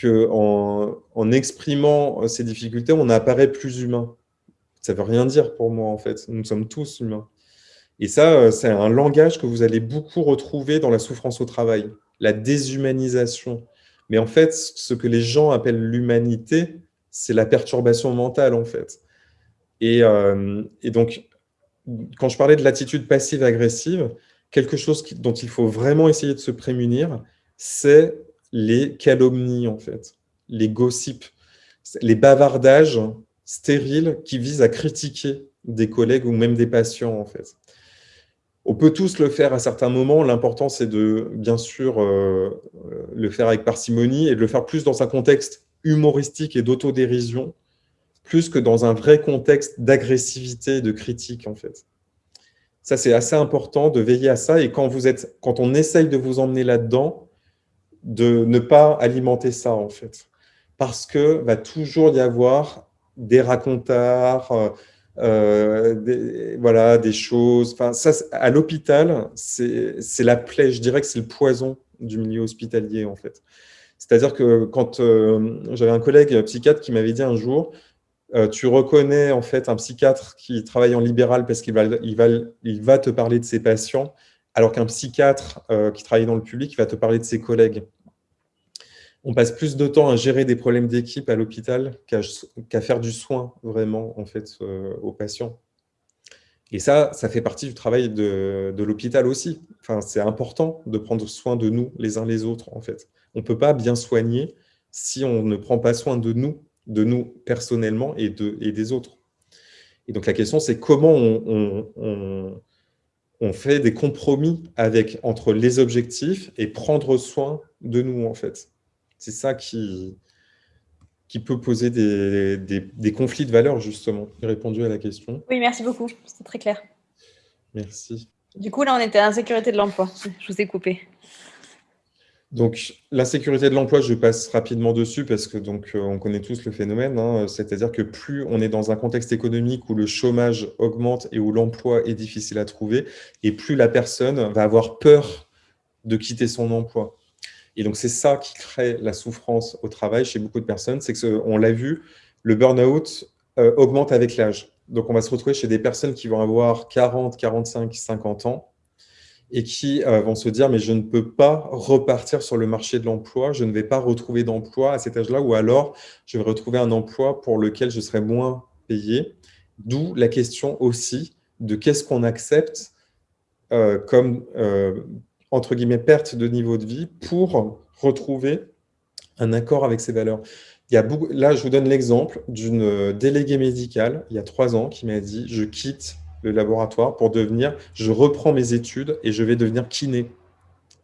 qu'en en exprimant ces difficultés, on apparaît plus humain. Ça ne veut rien dire pour moi, en fait. Nous sommes tous humains. Et ça, c'est un langage que vous allez beaucoup retrouver dans la souffrance au travail la déshumanisation. Mais en fait, ce que les gens appellent l'humanité, c'est la perturbation mentale, en fait. Et, euh, donc, quand je parlais de l'attitude passive-agressive, quelque chose dont il faut vraiment essayer de se prémunir, c'est les calomnies, en fait, les gossips, les bavardages stériles qui visent à critiquer des collègues ou même des patients, en fait. On peut tous le faire à certains moments. L'important, c'est de, bien sûr, euh, le faire avec parcimonie et de le faire plus dans un contexte humoristique et d'autodérision, plus que dans un vrai contexte d'agressivité de critique, en fait. Ça, c'est assez important de veiller à ça. Et quand, vous êtes, quand on essaye de vous emmener là-dedans, de ne pas alimenter ça, en fait. Parce que va toujours y avoir des racontards, euh, euh, des, voilà, des choses. Enfin, ça, à l'hôpital, c'est la plaie, je dirais que c'est le poison du milieu hospitalier, en fait. C'est-à-dire que quand euh, j'avais un collègue psychiatre qui m'avait dit un jour, euh, tu reconnais en fait un psychiatre qui travaille en libéral parce qu'il va, il va, il va te parler de ses patients, alors qu'un psychiatre qui travaille dans le public va te parler de ses collègues on passe plus de temps à gérer des problèmes d'équipe à l'hôpital qu'à faire du soin vraiment en fait euh, aux patients. Et ça, ça fait partie du travail de, l'hôpital aussi. Enfin, c'est important de prendre soin de nous les uns les autres en fait. On ne peut pas bien soigner si on ne prend pas soin de nous, de nous personnellement et, de, et des autres. Et donc la question, c'est comment on, on, fait des compromis avec, entre les objectifs et prendre soin de nous en fait. C'est ça qui, qui peut poser des, des, conflits de valeurs, justement. J'ai répondu à la question. Oui, merci beaucoup. C'était très clair. Merci. Du coup, là, on était à l'insécurité de l'emploi. Je vous ai coupé. Donc, l'insécurité de l'emploi, je passe rapidement dessus parce que donc euh, on connaît tous le phénomène. Hein. C'est-à-dire que plus on est dans un contexte économique où le chômage augmente et où l'emploi est difficile à trouver, et plus la personne va avoir peur de quitter son emploi. Et donc, c'est ça qui crée la souffrance au travail chez beaucoup de personnes. C'est que, on l'a vu, le burn-out augmente avec l'âge. Donc, on va se retrouver chez des personnes qui vont avoir 40, 45, 50 ans et qui euh, vont se dire « mais je ne peux pas repartir sur le marché de l'emploi, je ne vais pas retrouver d'emploi à cet âge-là, ou alors je vais retrouver un emploi pour lequel je serai moins payé ». D'où la question aussi de qu'est-ce qu'on accepte euh, comme, euh, entre guillemets, perte de niveau de vie pour retrouver un accord avec ses valeurs. Il y a là, je vous donne l'exemple d'une déléguée médicale, il y a trois ans, qui m'a dit « je quitte le laboratoire pour devenir, je reprends mes études et je vais devenir kiné.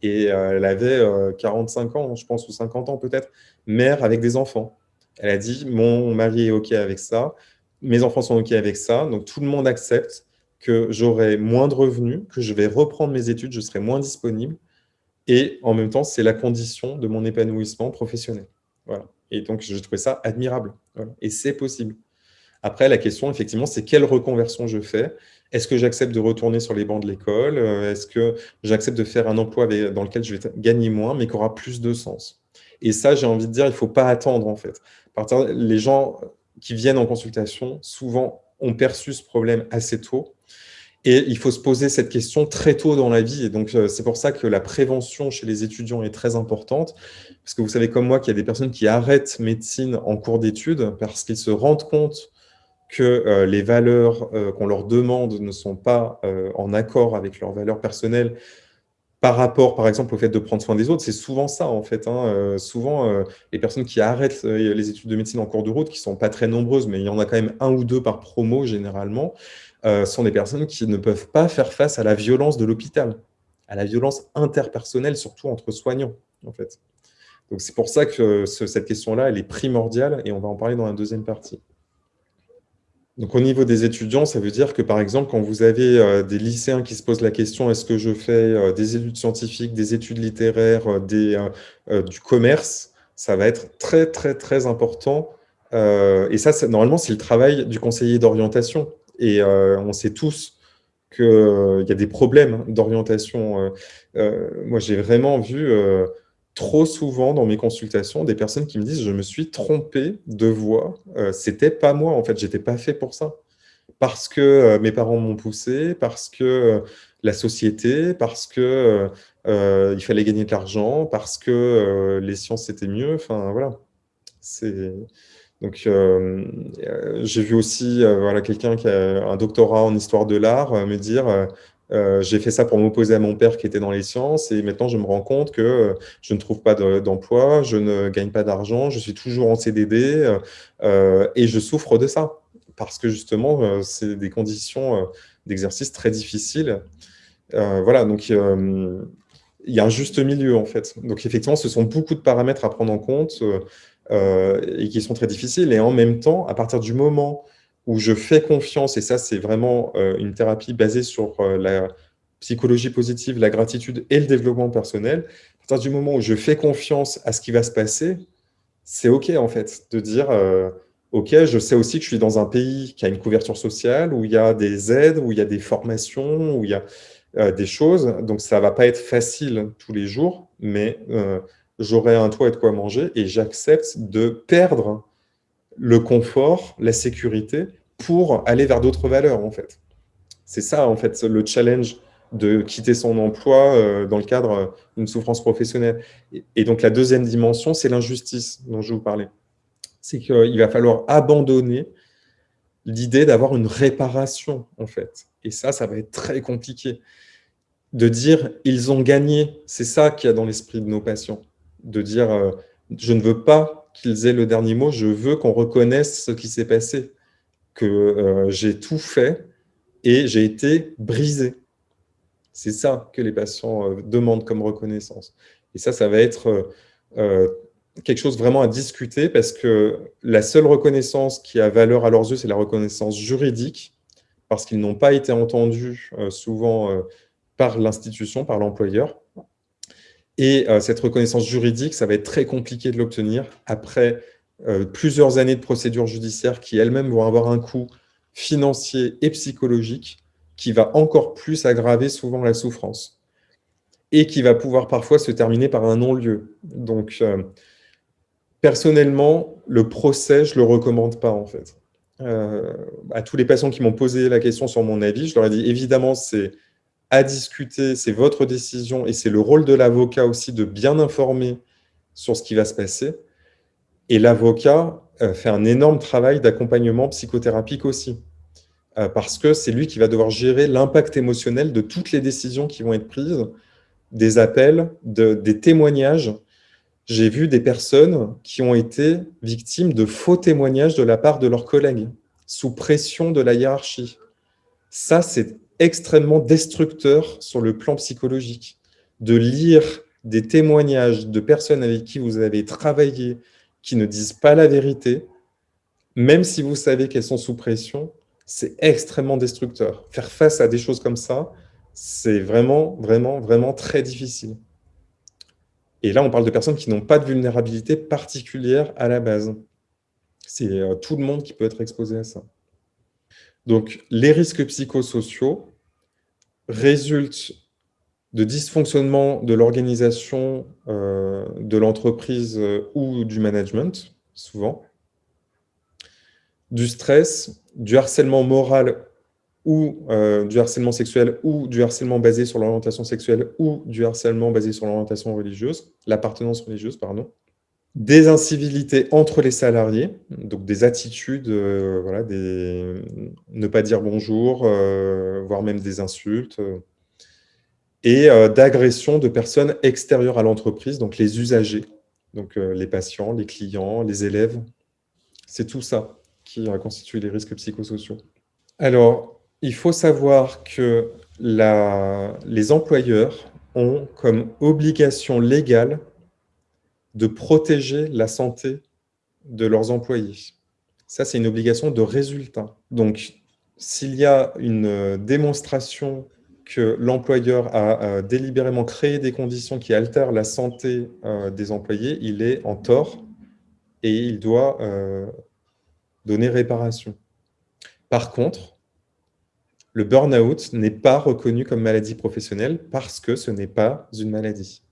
Et euh, elle avait 45 euh, ans, je pense, ou 50 ans peut-être, mère avec des enfants. Elle a dit, mon mari est OK avec ça, mes enfants sont OK avec ça, donc tout le monde accepte que j'aurai moins de revenus, que je vais reprendre mes études, je serai moins disponible, et en même temps, c'est la condition de mon épanouissement professionnel. Voilà. Et donc, je trouvais ça admirable. Et c'est possible. Après, la question, effectivement, c'est quelle reconversion je fais? Est-ce que j'accepte de retourner sur les bancs de l'école? Euh, Est-ce que j'accepte de faire un emploi dans lequel je vais gagner moins, mais qui aura plus de sens? Et ça, j'ai envie de dire, il ne faut pas attendre, en fait. Les gens qui viennent en consultation, souvent, ont perçu ce problème assez tôt. Et il faut se poser cette question très tôt dans la vie. Et donc, euh, c'est pour ça que la prévention chez les étudiants est très importante. Parce que vous savez comme moi qu'il y a des personnes qui arrêtent médecine en cours d'études parce qu'ils se rendent compte que euh, les valeurs euh, qu'on leur demande ne sont pas euh, en accord avec leurs valeurs personnelles par rapport, par exemple, au fait de prendre soin des autres, c'est souvent ça, en fait. Hein. souvent, les personnes qui arrêtent les études de médecine en cours de route, qui ne sont pas très nombreuses, mais il y en a quand même un ou deux par promo, généralement, sont des personnes qui ne peuvent pas faire face à la violence de l'hôpital, à la violence interpersonnelle, surtout entre soignants, en fait. Donc, c'est pour ça que cette question-là, elle est primordiale, et on va en parler dans la deuxième partie. Donc, au niveau des étudiants, ça veut dire que, par exemple, quand vous avez euh, des lycéens qui se posent la question « est-ce que je fais euh, des études scientifiques, des études littéraires, euh, des, du commerce ?» Ça va être très, très, très important. et ça, normalement, c'est le travail du conseiller d'orientation. Et on sait tous qu'il y a des problèmes d'orientation. moi, j'ai vraiment vu trop souvent dans mes consultations des personnes qui me disent « je me suis trompé de voix, euh, c'était pas moi en fait, j'étais pas fait pour ça ». Parce que euh, mes parents m'ont poussé, parce que euh, la société, parce que il fallait gagner de l'argent, parce que les sciences c'était mieux, enfin voilà. Donc j'ai vu aussi voilà, quelqu'un qui a un doctorat en histoire de l'art me dire euh, j'ai fait ça pour m'opposer à mon père qui était dans les sciences et maintenant je me rends compte que euh, je ne trouve pas d'emploi, je ne gagne pas d'argent, je suis toujours en CDD euh, et je souffre de ça parce que justement c'est des conditions d'exercice très difficiles. voilà, donc il y a un juste milieu en fait. Donc effectivement, ce sont beaucoup de paramètres à prendre en compte et qui sont très difficiles et en même temps, à partir du moment où je fais confiance, et ça c'est vraiment euh, une thérapie basée sur euh, la psychologie positive, la gratitude et le développement personnel, à partir du moment où je fais confiance à ce qui va se passer, c'est OK en fait, de dire euh, OK, je sais aussi que je suis dans un pays qui a une couverture sociale, où il y a des aides, où il y a des formations, où il y a des choses, donc ça va pas être facile tous les jours, mais j'aurai un toit et de quoi manger, et j'accepte de perdre le confort, la sécurité, pour aller vers d'autres valeurs, en fait. C'est ça, en fait, le challenge de quitter son emploi euh, dans le cadre d'une souffrance professionnelle. Et, donc, la deuxième dimension, c'est l'injustice dont je vous parlais. C'est qu'il va falloir abandonner l'idée d'avoir une réparation, en fait. Et ça, ça va être très compliqué. De dire « ils ont gagné », c'est ça qu'il y a dans l'esprit de nos patients. De dire euh, je ne veux pas qu'ils aient le dernier mot, je veux qu'on reconnaisse ce qui s'est passé, que euh, j'ai tout fait et j'ai été brisé. C'est ça que les patients euh, demandent comme reconnaissance. Et ça, ça va être euh, quelque chose vraiment à discuter parce que la seule reconnaissance qui a valeur à leurs yeux, c'est la reconnaissance juridique, parce qu'ils n'ont pas été entendus souvent par l'institution, par l'employeur. Et euh, cette reconnaissance juridique, ça va être très compliqué de l'obtenir après euh, plusieurs années de procédures judiciaires qui elles-mêmes vont avoir un coût financier et psychologique qui va encore plus aggraver souvent la souffrance et qui va pouvoir parfois se terminer par un non-lieu. Donc, euh, Personnellement, le procès, je ne le recommande pas en fait. À tous les patients qui m'ont posé la question sur mon avis, je leur ai dit évidemment, c'est à discuter, c'est votre décision et c'est le rôle de l'avocat aussi de bien informer sur ce qui va se passer. Et l'avocat euh, fait un énorme travail d'accompagnement psychothérapique aussi, euh, parce que c'est lui qui va devoir gérer l'impact émotionnel de toutes les décisions qui vont être prises, des appels, des témoignages. J'ai vu des personnes qui ont été victimes de faux témoignages de la part de leurs collègues, sous pression de la hiérarchie. Ça, c'est extrêmement destructeur sur le plan psychologique. De lire des témoignages de personnes avec qui vous avez travaillé, qui ne disent pas la vérité, même si vous savez qu'elles sont sous pression, c'est extrêmement destructeur. Faire face à des choses comme ça, c'est vraiment, vraiment, vraiment très difficile. Et là, on parle de personnes qui n'ont pas de vulnérabilité particulière à la base. C'est euh, tout le monde qui peut être exposé à ça. Donc, les risques psychosociaux résultent de dysfonctionnement de l'organisation euh, de l'entreprise euh, ou du management, souvent, du stress, du harcèlement moral ou euh, du harcèlement sexuel ou du harcèlement basé sur l'orientation sexuelle ou du harcèlement basé sur l'orientation religieuse, l'appartenance religieuse, pardon, des incivilités entre les salariés, donc des attitudes, voilà, des... ne pas dire bonjour, voire même des insultes, et euh, d'agression de personnes extérieures à l'entreprise, donc les usagers, donc euh, les patients, les clients, les élèves. C'est tout ça qui constitue les risques psychosociaux. Alors, il faut savoir que les employeurs ont comme obligation légale de protéger la santé de leurs employés. Ça, c'est une obligation de résultat. Donc, s'il y a une démonstration que l'employeur a euh, délibérément créé des conditions qui altèrent la santé euh, des employés, il est en tort et il doit euh, donner réparation. Par contre, le burn-out n'est pas reconnu comme maladie professionnelle parce que ce n'est pas une maladie.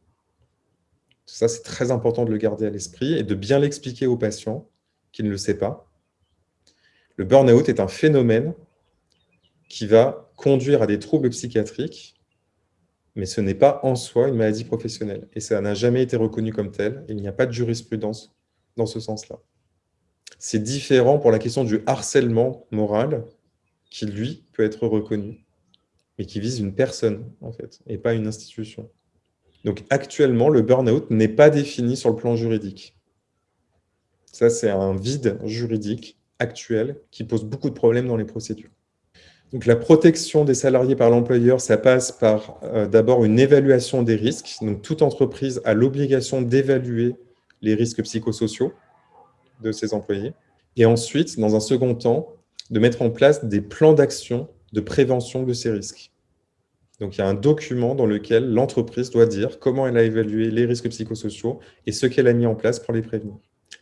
Ça, c'est très important de le garder à l'esprit et de bien l'expliquer aux patients qui ne le sait pas. Le burn-out est un phénomène qui va conduire à des troubles psychiatriques, mais ce n'est pas en soi une maladie professionnelle. Et ça n'a jamais été reconnu comme tel. Il n'y a pas de jurisprudence dans ce sens-là. C'est différent pour la question du harcèlement moral, qui, lui, peut être reconnu, mais qui vise une personne, en fait, et pas une institution. Donc, actuellement, le burn-out n'est pas défini sur le plan juridique. Ça, c'est un vide juridique actuel qui pose beaucoup de problèmes dans les procédures. Donc, la protection des salariés par l'employeur, ça passe par euh, d'abord une évaluation des risques. Donc, toute entreprise a l'obligation d'évaluer les risques psychosociaux de ses employés. Et ensuite, dans un second temps, de mettre en place des plans d'action de prévention de ces risques. Donc, il y a un document dans lequel l'entreprise doit dire comment elle a évalué les risques psychosociaux et ce qu'elle a mis en place pour les prévenir.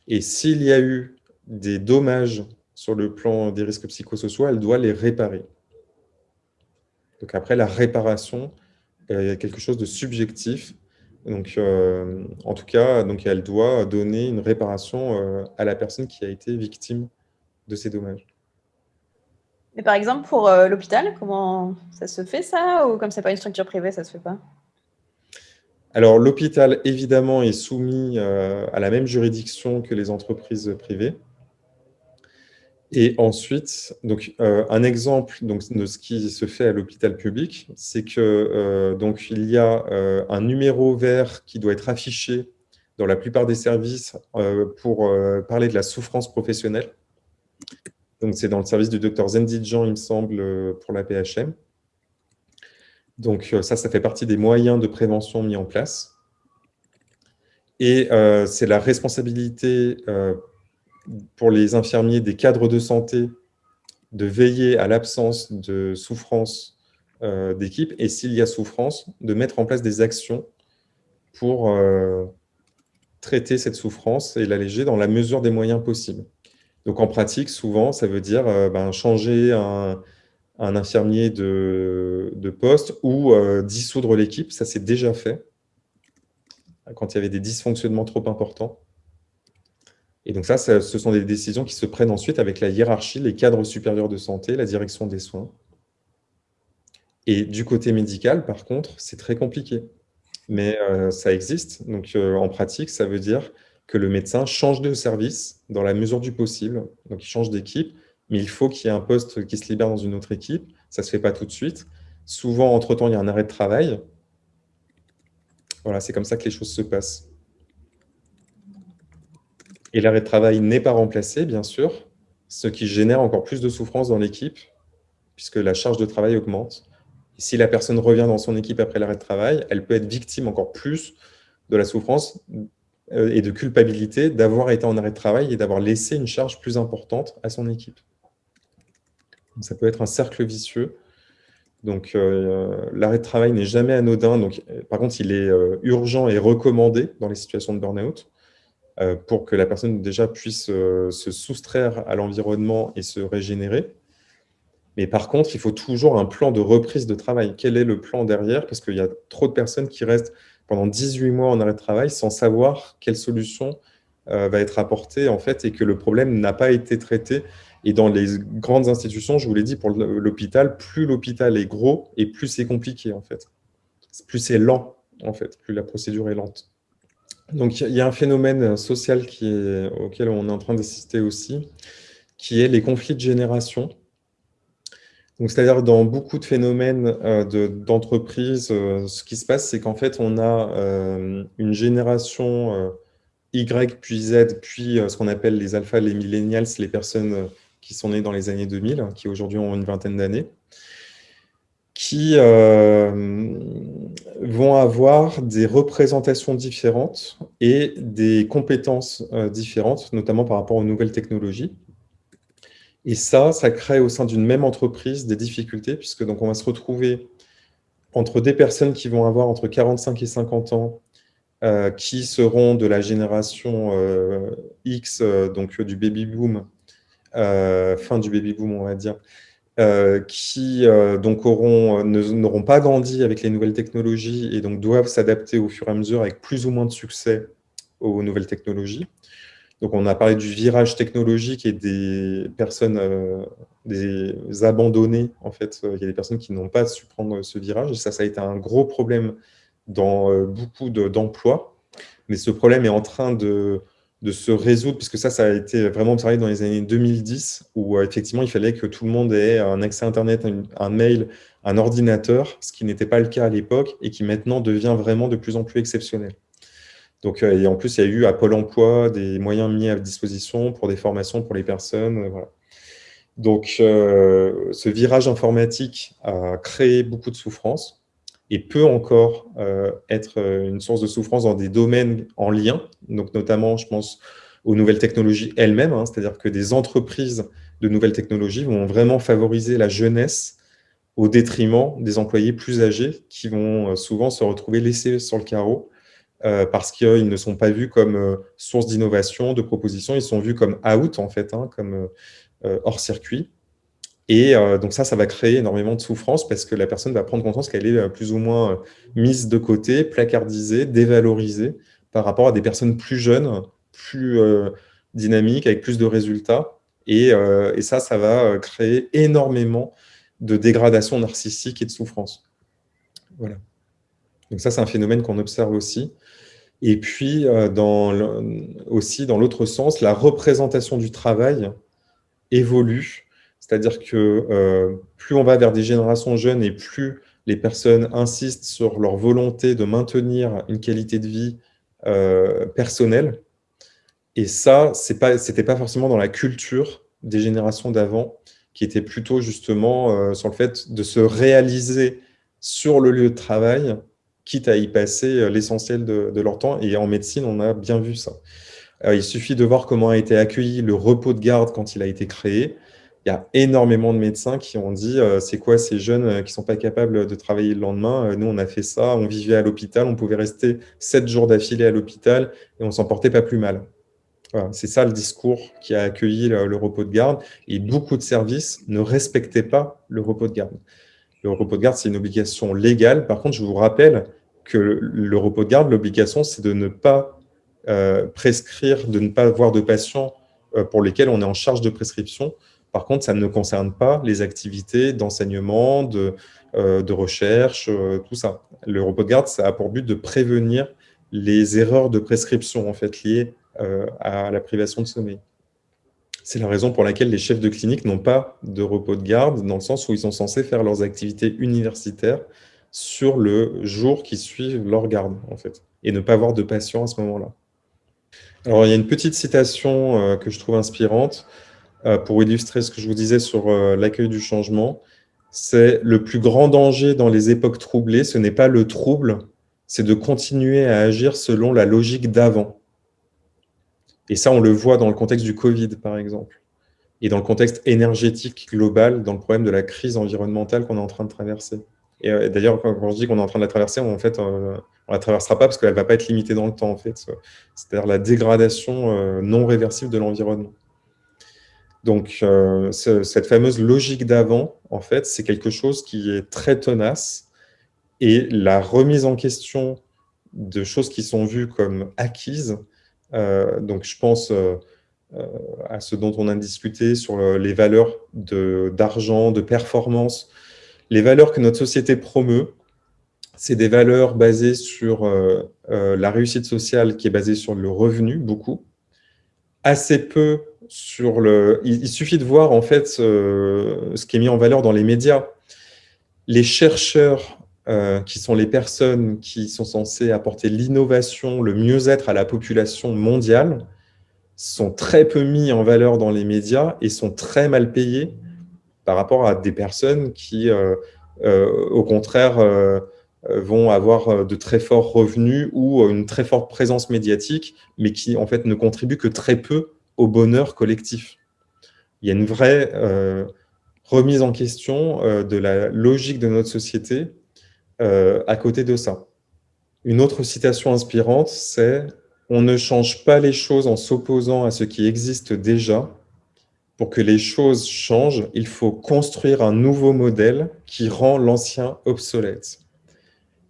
Et s'il y a eu des dommages sur le plan des risques psychosociaux, elle doit les réparer. Donc après, la réparation, il y a quelque chose de subjectif. Donc, euh, en tout cas, elle doit donner une réparation euh, à la personne qui a été victime de ces dommages. Mais par exemple, pour euh, l'hôpital, comment ça se fait ça? Ou comme ce n'est pas une structure privée, ça ne se fait pas? Alors, l'hôpital, évidemment, est soumis à la même juridiction que les entreprises privées. Et ensuite, donc, euh, un exemple donc, de ce qui se fait à l'hôpital public, c'est que euh, donc, il y a euh, un numéro vert qui doit être affiché dans la plupart des services pour parler de la souffrance professionnelle. Donc, c'est dans le service du docteur Zendidjan, il me semble, pour la PHM. Donc, ça, ça fait partie des moyens de prévention mis en place. Et c'est la responsabilité pour les infirmiers des cadres de santé de veiller à l'absence de souffrance euh, d'équipe et s'il y a souffrance, de mettre en place des actions pour euh, traiter cette souffrance et l'alléger dans la mesure des moyens possibles. Donc en pratique, souvent, ça veut dire euh, ben, changer un, infirmier de, poste ou dissoudre l'équipe, ça c'est déjà fait quand il y avait des dysfonctionnements trop importants. Et donc ça, ce sont des décisions qui se prennent ensuite avec la hiérarchie, les cadres supérieurs de santé, la direction des soins. Et du côté médical, par contre, c'est très compliqué. Mais euh, ça existe. Donc euh, en pratique, ça veut dire que le médecin change de service dans la mesure du possible. Donc il change d'équipe, mais il faut qu'il y ait un poste qui se libère dans une autre équipe. Ça ne se fait pas tout de suite. Souvent, entre-temps, il y a un arrêt de travail. Voilà, c'est comme ça que les choses se passent. Et l'arrêt de travail n'est pas remplacé, bien sûr, ce qui génère encore plus de souffrance dans l'équipe, puisque la charge de travail augmente. Si la personne revient dans son équipe après l'arrêt de travail, elle peut être victime encore plus de la souffrance et de culpabilité d'avoir été en arrêt de travail et d'avoir laissé une charge plus importante à son équipe. ça peut être un cercle vicieux. Donc, euh, l'arrêt de travail n'est jamais anodin. Donc, euh, par contre, il est urgent et recommandé dans les situations de burn-out. Euh, pour que la personne déjà puisse euh, se soustraire à l'environnement et se régénérer. Mais par contre, il faut toujours un plan de reprise de travail. Quel est le plan derrière? Parce qu'il y a trop de personnes qui restent pendant 18 mois en arrêt de travail sans savoir quelle solution euh, va être apportée en fait et que le problème n'a pas été traité. Et dans les grandes institutions, je vous l'ai dit, pour l'hôpital, plus l'hôpital est gros et plus c'est compliqué en fait. Plus c'est lent en fait, plus la procédure est lente. Donc, il y a un phénomène social auquel on est en train d'assister aussi, qui est les conflits de génération. C'est-à-dire dans beaucoup de phénomènes euh, d'entreprises, euh, ce qui se passe, c'est qu'en fait, on a euh, une génération Y, puis Z, puis ce qu'on appelle les alphas, les millennials, les personnes qui sont nées dans les années 2000, qui aujourd'hui ont une vingtaine d'années qui euh, vont avoir des représentations différentes et des compétences euh, différentes, notamment par rapport aux nouvelles technologies. Et ça, ça crée au sein d'une même entreprise des difficultés, puisque donc on va se retrouver entre des personnes qui vont avoir entre 45 et 50 ans, euh, qui seront de la génération X, donc du baby-boom, fin du baby-boom, on va dire, euh, qui euh, donc auront, euh, n'auront pas grandi avec les nouvelles technologies et donc doivent s'adapter au fur et à mesure avec plus ou moins de succès aux nouvelles technologies. Donc on a parlé du virage technologique et des personnes, des abandonnés en fait. Il y a des personnes qui n'ont pas su prendre ce virage et ça, ça a été un gros problème dans beaucoup d'emplois. Mais ce problème est en train de, se résoudre, puisque ça, ça a été vraiment observé dans les années 2010, où euh, effectivement, il fallait que tout le monde ait un accès à Internet, un, mail, un ordinateur, ce qui n'était pas le cas à l'époque, et qui maintenant devient vraiment de plus en plus exceptionnel. Donc, euh, et en plus, il y a eu à Pôle emploi des moyens mis à disposition pour des formations pour les personnes. Euh. Donc, ce virage informatique a créé beaucoup de souffrance et peut encore euh, être euh, une source de souffrance dans des domaines en lien, donc notamment, je pense, aux nouvelles technologies elles-mêmes, hein, c'est-à-dire que des entreprises de nouvelles technologies vont vraiment favoriser la jeunesse au détriment des employés plus âgés qui vont euh, souvent se retrouver laissés sur le carreau parce qu'ils ne sont pas vus comme source d'innovation, de proposition, ils sont vus comme out, en fait, hein, comme hors circuit. Et euh, donc ça, ça va créer énormément de souffrance parce que la personne va prendre conscience qu'elle est euh, plus ou moins euh, mise de côté, placardisée, dévalorisée par rapport à des personnes plus jeunes, plus dynamiques, avec plus de résultats. Et, et, ça, ça va créer énormément de dégradation narcissique et de souffrance. Voilà. Donc ça, c'est un phénomène qu'on observe aussi. Et puis, dans aussi, dans l'autre sens, la représentation du travail évolue c'est-à-dire que euh, plus on va vers des générations jeunes et plus les personnes insistent sur leur volonté de maintenir une qualité de vie euh, personnelle. Et ça, ce n'était pas, forcément dans la culture des générations d'avant, qui était plutôt justement euh, sur le fait de se réaliser sur le lieu de travail, quitte à y passer l'essentiel de, leur temps. Et en médecine, on a bien vu ça. il suffit de voir comment a été accueilli le repos de garde quand il a été créé il y a énormément de médecins qui ont dit euh, c'est quoi ces jeunes euh, qui ne sont pas capables de travailler le lendemain? Euh, Nous, on a fait ça, on vivait à l'hôpital, on pouvait rester sept jours d'affilée à l'hôpital et on s'en portait pas plus mal. c'est ça le discours qui a accueilli le, repos de garde. Et beaucoup de services ne respectaient pas le repos de garde. Le repos de garde, c'est une obligation légale. Par contre, je vous rappelle que le, repos de garde, l'obligation, c'est de ne pas prescrire de ne pas avoir de patients pour lesquels on est en charge de prescription. Par contre, ça ne concerne pas les activités d'enseignement, de, de recherche, tout ça. Le repos de garde, ça a pour but de prévenir les erreurs de prescription en fait, liées à la privation de sommeil. C'est la raison pour laquelle les chefs de clinique n'ont pas de repos de garde, dans le sens où ils sont censés faire leurs activités universitaires sur le jour qui suit leur garde, en fait, et ne pas avoir de patients à ce moment-là. Alors, il y a une petite citation euh, que je trouve inspirante euh, pour illustrer ce que je vous disais sur euh, l'accueil du changement. C'est le plus grand danger dans les époques troublées, ce n'est pas le trouble, c'est de continuer à agir selon la logique d'avant. Et ça, on le voit dans le contexte du Covid, par exemple, et dans le contexte énergétique global, dans le problème de la crise environnementale qu'on est en train de traverser. Et euh, d'ailleurs, quand, je dis qu'on est en train de la traverser, en fait, euh, on la traversera pas parce qu'elle va pas être limitée dans le temps, en fait. C'est-à-dire la dégradation euh, non réversible de l'environnement. Donc, cette fameuse logique d'avant, en fait, c'est quelque chose qui est très tenace. Et la remise en question de choses qui sont vues comme acquises, donc, je pense à ce dont on a discuté sur les valeurs d'argent, de, performance. Les valeurs que notre société promeut, c'est des valeurs basées sur la réussite sociale qui est basée sur le revenu, beaucoup. Assez peu sur le... Il, suffit de voir en fait ce qui est mis en valeur dans les médias. Les chercheurs euh, qui sont les personnes qui sont censées apporter l'innovation, le mieux-être à la population mondiale, sont très peu mis en valeur dans les médias et sont très mal payés par rapport à des personnes qui, euh, euh, au contraire, vont avoir de très forts revenus ou une très forte présence médiatique, mais qui, en fait, ne contribuent que très peu au bonheur collectif. Il y a une vraie remise en question de la logique de notre société euh, à côté de ça. Une autre citation inspirante, c'est « On ne change pas les choses en s'opposant à ce qui existe déjà. Pour que les choses changent, il faut construire un nouveau modèle qui rend l'ancien obsolète. »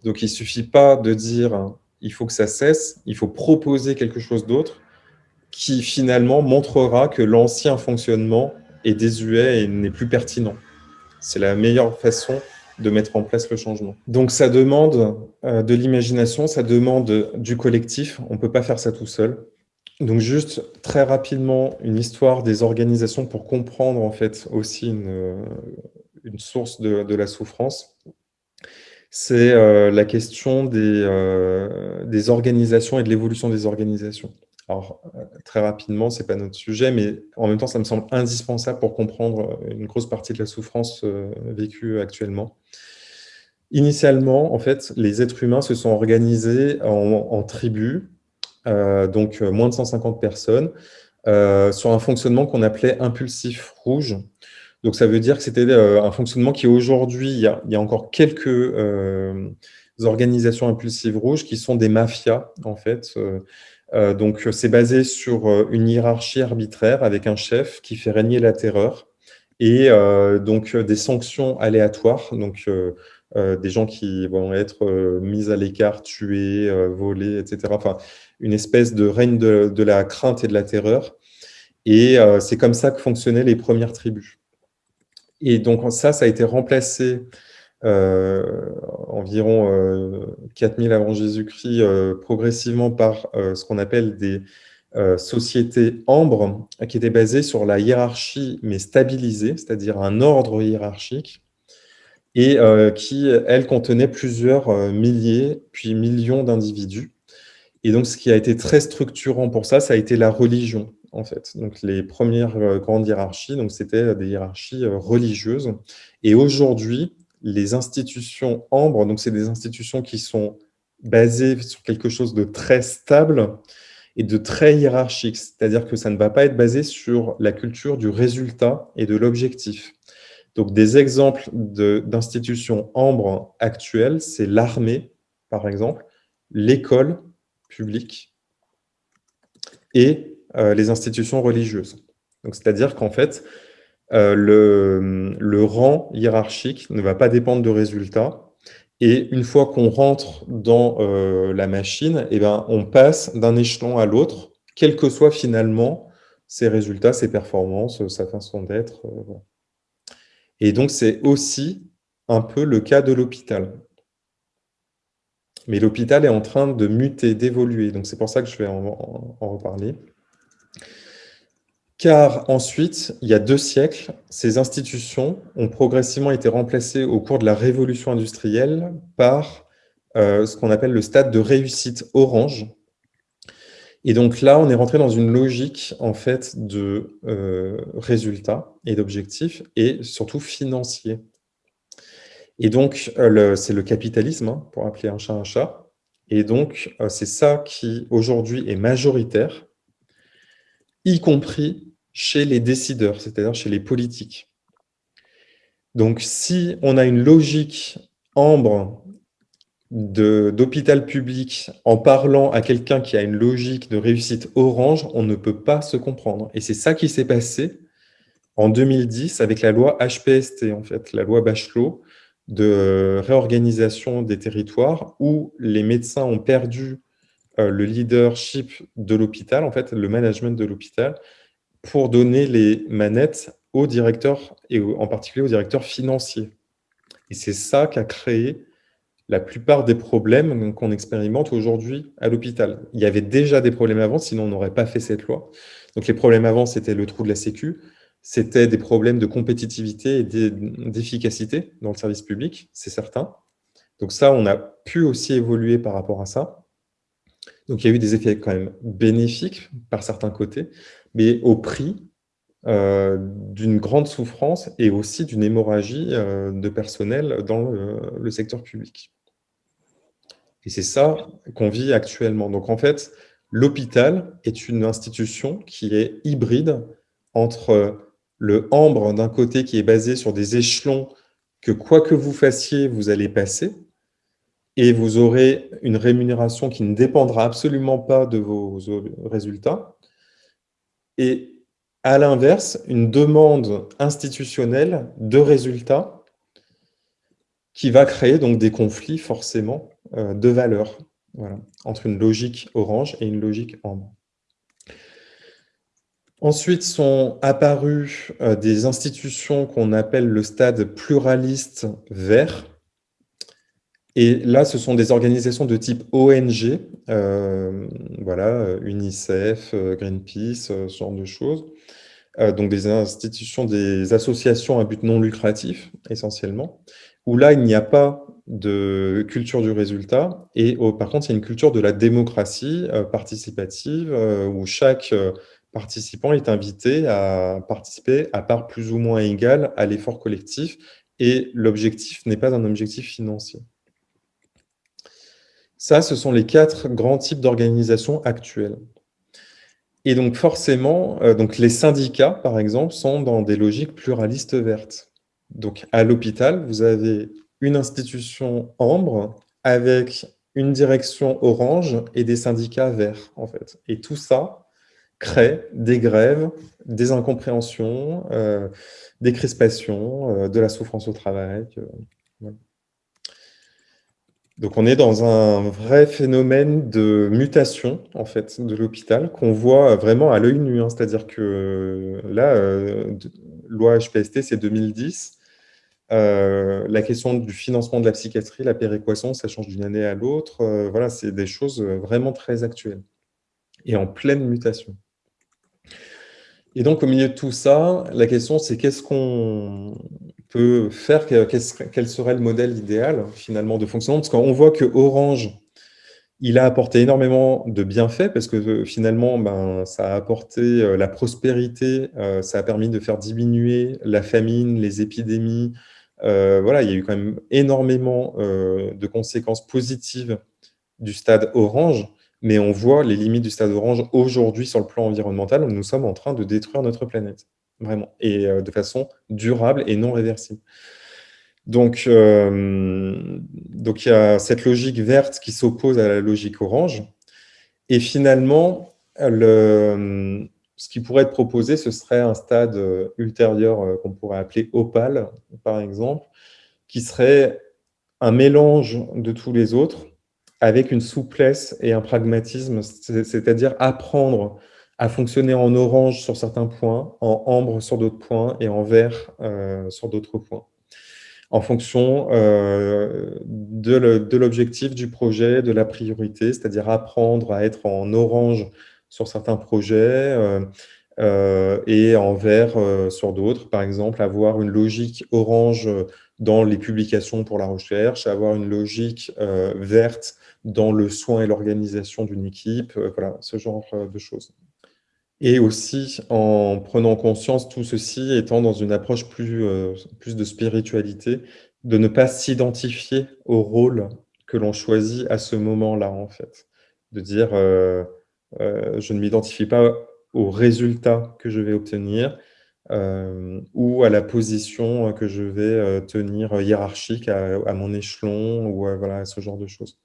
Donc, il ne suffit pas de dire « il faut que ça cesse », il faut proposer quelque chose d'autre qui finalement montrera que l'ancien fonctionnement est désuet et n'est plus pertinent. C'est la meilleure façon de mettre en place le changement. Donc ça demande euh, de l'imagination, ça demande du collectif, on ne peut pas faire ça tout seul. Donc juste très rapidement, une histoire des organisations pour comprendre en fait aussi une, une source de, la souffrance. C'est euh, la question des, euh, des organisations et de l'évolution des organisations. Alors, très rapidement, ce n'est pas notre sujet, mais en même temps, ça me semble indispensable pour comprendre une grosse partie de la souffrance vécue actuellement. Initialement, en fait, les êtres humains se sont organisés en, tribus, euh, donc euh, moins de 150 personnes, euh, sur un fonctionnement qu'on appelait impulsif rouge. Donc ça veut dire que c'était un fonctionnement qui aujourd'hui, il, y a encore quelques organisations impulsives rouges qui sont des mafias, en fait. donc c'est basé sur une hiérarchie arbitraire avec un chef qui fait régner la terreur et donc des sanctions aléatoires. Donc euh, des gens qui vont être euh, mis à l'écart, tués, euh, volés, etc. Enfin, une espèce de règne de, la crainte et de la terreur. Et c'est comme ça que fonctionnaient les premières tribus. Et donc ça, ça a été remplacé environ 4000 avant Jésus-Christ progressivement par ce qu'on appelle des sociétés ambres, qui étaient basées sur la hiérarchie, mais stabilisée, c'est-à-dire un ordre hiérarchique, et euh, qui, elle, contenait plusieurs euh, milliers, puis millions d'individus. Et donc, ce qui a été très structurant pour ça, ça a été la religion, en fait. Donc, les premières euh, grandes hiérarchies, donc c'était des hiérarchies religieuses. Et aujourd'hui, les institutions ambres, donc c'est des institutions qui sont basées sur quelque chose de très stable et de très hiérarchique, c'est-à-dire que ça ne va pas être basé sur la culture du résultat et de l'objectif. Donc, des exemples d'institutions ambres actuelles, c'est l'armée, par exemple, l'école publique et euh, les institutions religieuses. C'est-à-dire qu'en fait, euh, le, rang hiérarchique ne va pas dépendre de résultats Et une fois qu'on rentre dans la machine, eh ben, on passe d'un échelon à l'autre, quels que soient finalement ses résultats, ses performances, sa façon d'être. Et donc, c'est aussi un peu le cas de l'hôpital. Mais l'hôpital est en train de muter, d'évoluer. Donc, c'est pour ça que je vais en, reparler. Car ensuite, il y a deux siècles, ces institutions ont progressivement été remplacées au cours de la révolution industrielle par euh, ce qu'on appelle le stade de réussite orange. Et donc là, on est rentré dans une logique en fait de euh, résultats et d'objectifs, et surtout financiers. Et donc, euh, c'est le capitalisme, hein, pour appeler un chat un chat. Et donc, euh, c'est ça qui, aujourd'hui, est majoritaire, y compris chez les décideurs, c'est-à-dire chez les politiques. Donc, si on a une logique ambre d'hôpital public en parlant à quelqu'un qui a une logique de réussite orange, on ne peut pas se comprendre. Et c'est ça qui s'est passé en 2010 avec la loi HPST, en fait, la loi Bachelot, de réorganisation des territoires où les médecins ont perdu euh, le leadership de l'hôpital, en fait, le management de l'hôpital, pour donner les manettes aux directeurs, et en particulier aux directeurs financiers. Et c'est ça qui a créé la plupart des problèmes qu'on expérimente aujourd'hui à l'hôpital. Il y avait déjà des problèmes avant, sinon on n'aurait pas fait cette loi. Donc les problèmes avant, c'était le trou de la Sécu, c'était des problèmes de compétitivité et d'efficacité dans le service public, c'est certain. Donc ça, on a pu aussi évoluer par rapport à ça. Donc il y a eu des effets quand même bénéfiques par certains côtés, mais au prix euh, d'une grande souffrance et aussi d'une hémorragie euh, de personnel dans le, secteur public. Et c'est ça qu'on vit actuellement. Donc en fait, l'hôpital est une institution qui est hybride entre le ambre d'un côté qui est basé sur des échelons que quoi que vous fassiez, vous allez passer, et vous aurez une rémunération qui ne dépendra absolument pas de vos résultats. Et à l'inverse, une demande institutionnelle de résultats qui va créer donc des conflits forcément euh, de valeurs entre une logique orange et une logique ambre. Ensuite sont apparues euh, des institutions qu'on appelle le stade pluraliste vert. Et là, ce sont des organisations de type ONG, euh, voilà, UNICEF, euh, Greenpeace, ce genre de choses. donc des institutions, des associations à but non lucratif, essentiellement, où là, il n'y a pas de culture du résultat, et par contre, il y a une culture de la démocratie participative, où chaque participant est invité à participer à part plus ou moins égale à l'effort collectif et l'objectif n'est pas un objectif financier. Ça, ce sont les quatre grands types d'organisations actuelles. Et donc forcément, euh, donc les syndicats, par exemple, sont dans des logiques pluralistes vertes. Donc à l'hôpital, vous avez une institution ambre avec une direction orange et des syndicats verts, en fait. Et tout ça, crée des grèves, des incompréhensions, euh, des crispations, euh, de la souffrance au travail. Euh, Donc on est dans un vrai phénomène de mutation en fait de l'hôpital qu'on voit vraiment à l'œil nu. Hein. C'est-à-dire que là, loi HPST, c'est 2010. la question du financement de la psychiatrie, la péréquation, ça change d'une année à l'autre. voilà, c'est des choses vraiment très actuelles et en pleine mutation. Et donc, au milieu de tout ça, la question, c'est qu'est-ce qu'on peut faire, quel serait le modèle idéal, finalement, de fonctionnement? Parce qu'on voit que Orange, il a apporté énormément de bienfaits, parce que euh, finalement, ben, ça a apporté euh, la prospérité, euh, ça a permis de faire diminuer la famine, les épidémies. voilà, il y a eu quand même énormément de conséquences positives du stade Orange mais on voit les limites du stade orange aujourd'hui sur le plan environnemental. Nous sommes en train de détruire notre planète, vraiment, et euh, de façon durable et non réversible. Donc, euh, donc il y a cette logique verte qui s'oppose à la logique orange. Et finalement, le, ce qui pourrait être proposé, ce serait un stade ultérieur euh, qu'on pourrait appeler opale, par exemple, qui serait un mélange de tous les autres avec une souplesse et un pragmatisme, c'est-à-dire apprendre à fonctionner en orange sur certains points, en ambre sur d'autres points et en vert euh, sur d'autres points, en fonction euh, de l'objectif du projet, de la priorité, c'est-à-dire apprendre à être en orange sur certains projets euh, et en vert sur d'autres. Par exemple, avoir une logique orange dans les publications pour la recherche, avoir une logique verte dans le soin et l'organisation d'une équipe, voilà, ce genre de choses. Et aussi en prenant conscience, tout ceci étant dans une approche plus, euh, plus de spiritualité, de ne pas s'identifier au rôle que l'on choisit à ce moment-là, en fait. De dire, euh, euh, je ne m'identifie pas au résultat que je vais obtenir ou à la position que je vais tenir hiérarchique à, à mon échelon ou voilà, ce genre de choses.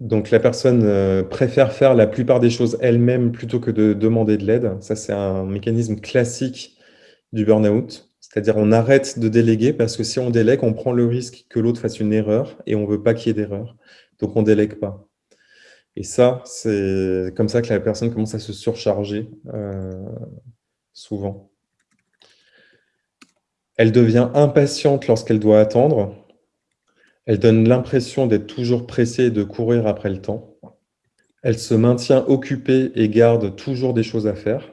Donc la personne euh, préfère faire la plupart des choses elle-même plutôt que de demander de l'aide. Ça, c'est un mécanisme classique du burn-out. C'est-à-dire on arrête de déléguer parce que si on délègue, on prend le risque que l'autre fasse une erreur et on ne veut pas qu'il y ait d'erreur. Donc on ne délègue pas. Et ça, c'est comme ça que la personne commence à se surcharger euh, souvent. Elle devient impatiente lorsqu'elle doit attendre. Elle donne l'impression d'être toujours pressée et de courir après le temps. Elle se maintient occupée et garde toujours des choses à faire.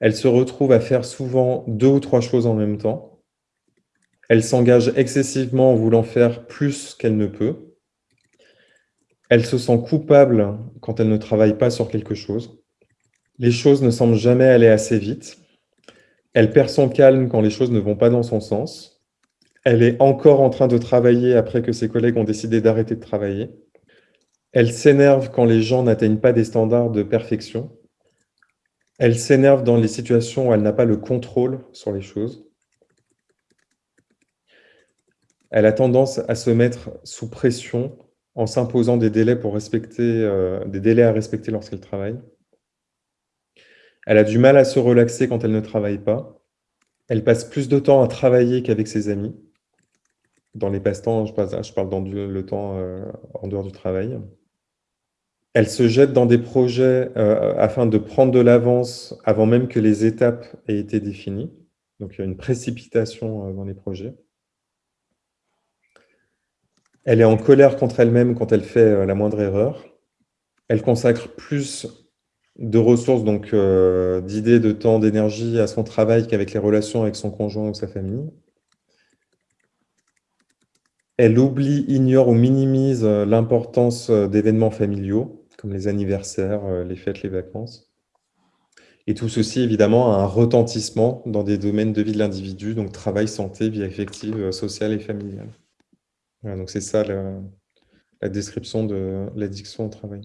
Elle se retrouve à faire souvent deux ou trois choses en même temps. Elle s'engage excessivement en voulant faire plus qu'elle ne peut. Elle se sent coupable quand elle ne travaille pas sur quelque chose. Les choses ne semblent jamais aller assez vite. Elle perd son calme quand les choses ne vont pas dans son sens. Elle est encore en train de travailler après que ses collègues ont décidé d'arrêter de travailler. Elle s'énerve quand les gens n'atteignent pas des standards de perfection. Elle s'énerve dans les situations où elle n'a pas le contrôle sur les choses. Elle a tendance à se mettre sous pression en s'imposant des délais pour respecter, euh, des délais à respecter lorsqu'elle travaille. Elle a du mal à se relaxer quand elle ne travaille pas. Elle passe plus de temps à travailler qu'avec ses amis. Dans les passe-temps, je parle, dans le temps euh, en dehors du travail. Elle se jette dans des projets euh, afin de prendre de l'avance avant même que les étapes aient été définies. Donc, il y a une précipitation euh, dans les projets. Elle est en colère contre elle-même quand elle fait la moindre erreur. Elle consacre plus de ressources, donc d'idées, de temps, d'énergie à son travail qu'avec les relations avec son conjoint ou sa famille. Elle oublie, ignore ou minimise euh, l'importance euh, d'événements familiaux, comme les anniversaires, euh, les fêtes, les vacances. Et tout ceci, évidemment, a un retentissement dans des domaines de vie de l'individu, donc travail, santé, vie affective, sociale et familiale. donc c'est ça la, la description de l'addiction au travail.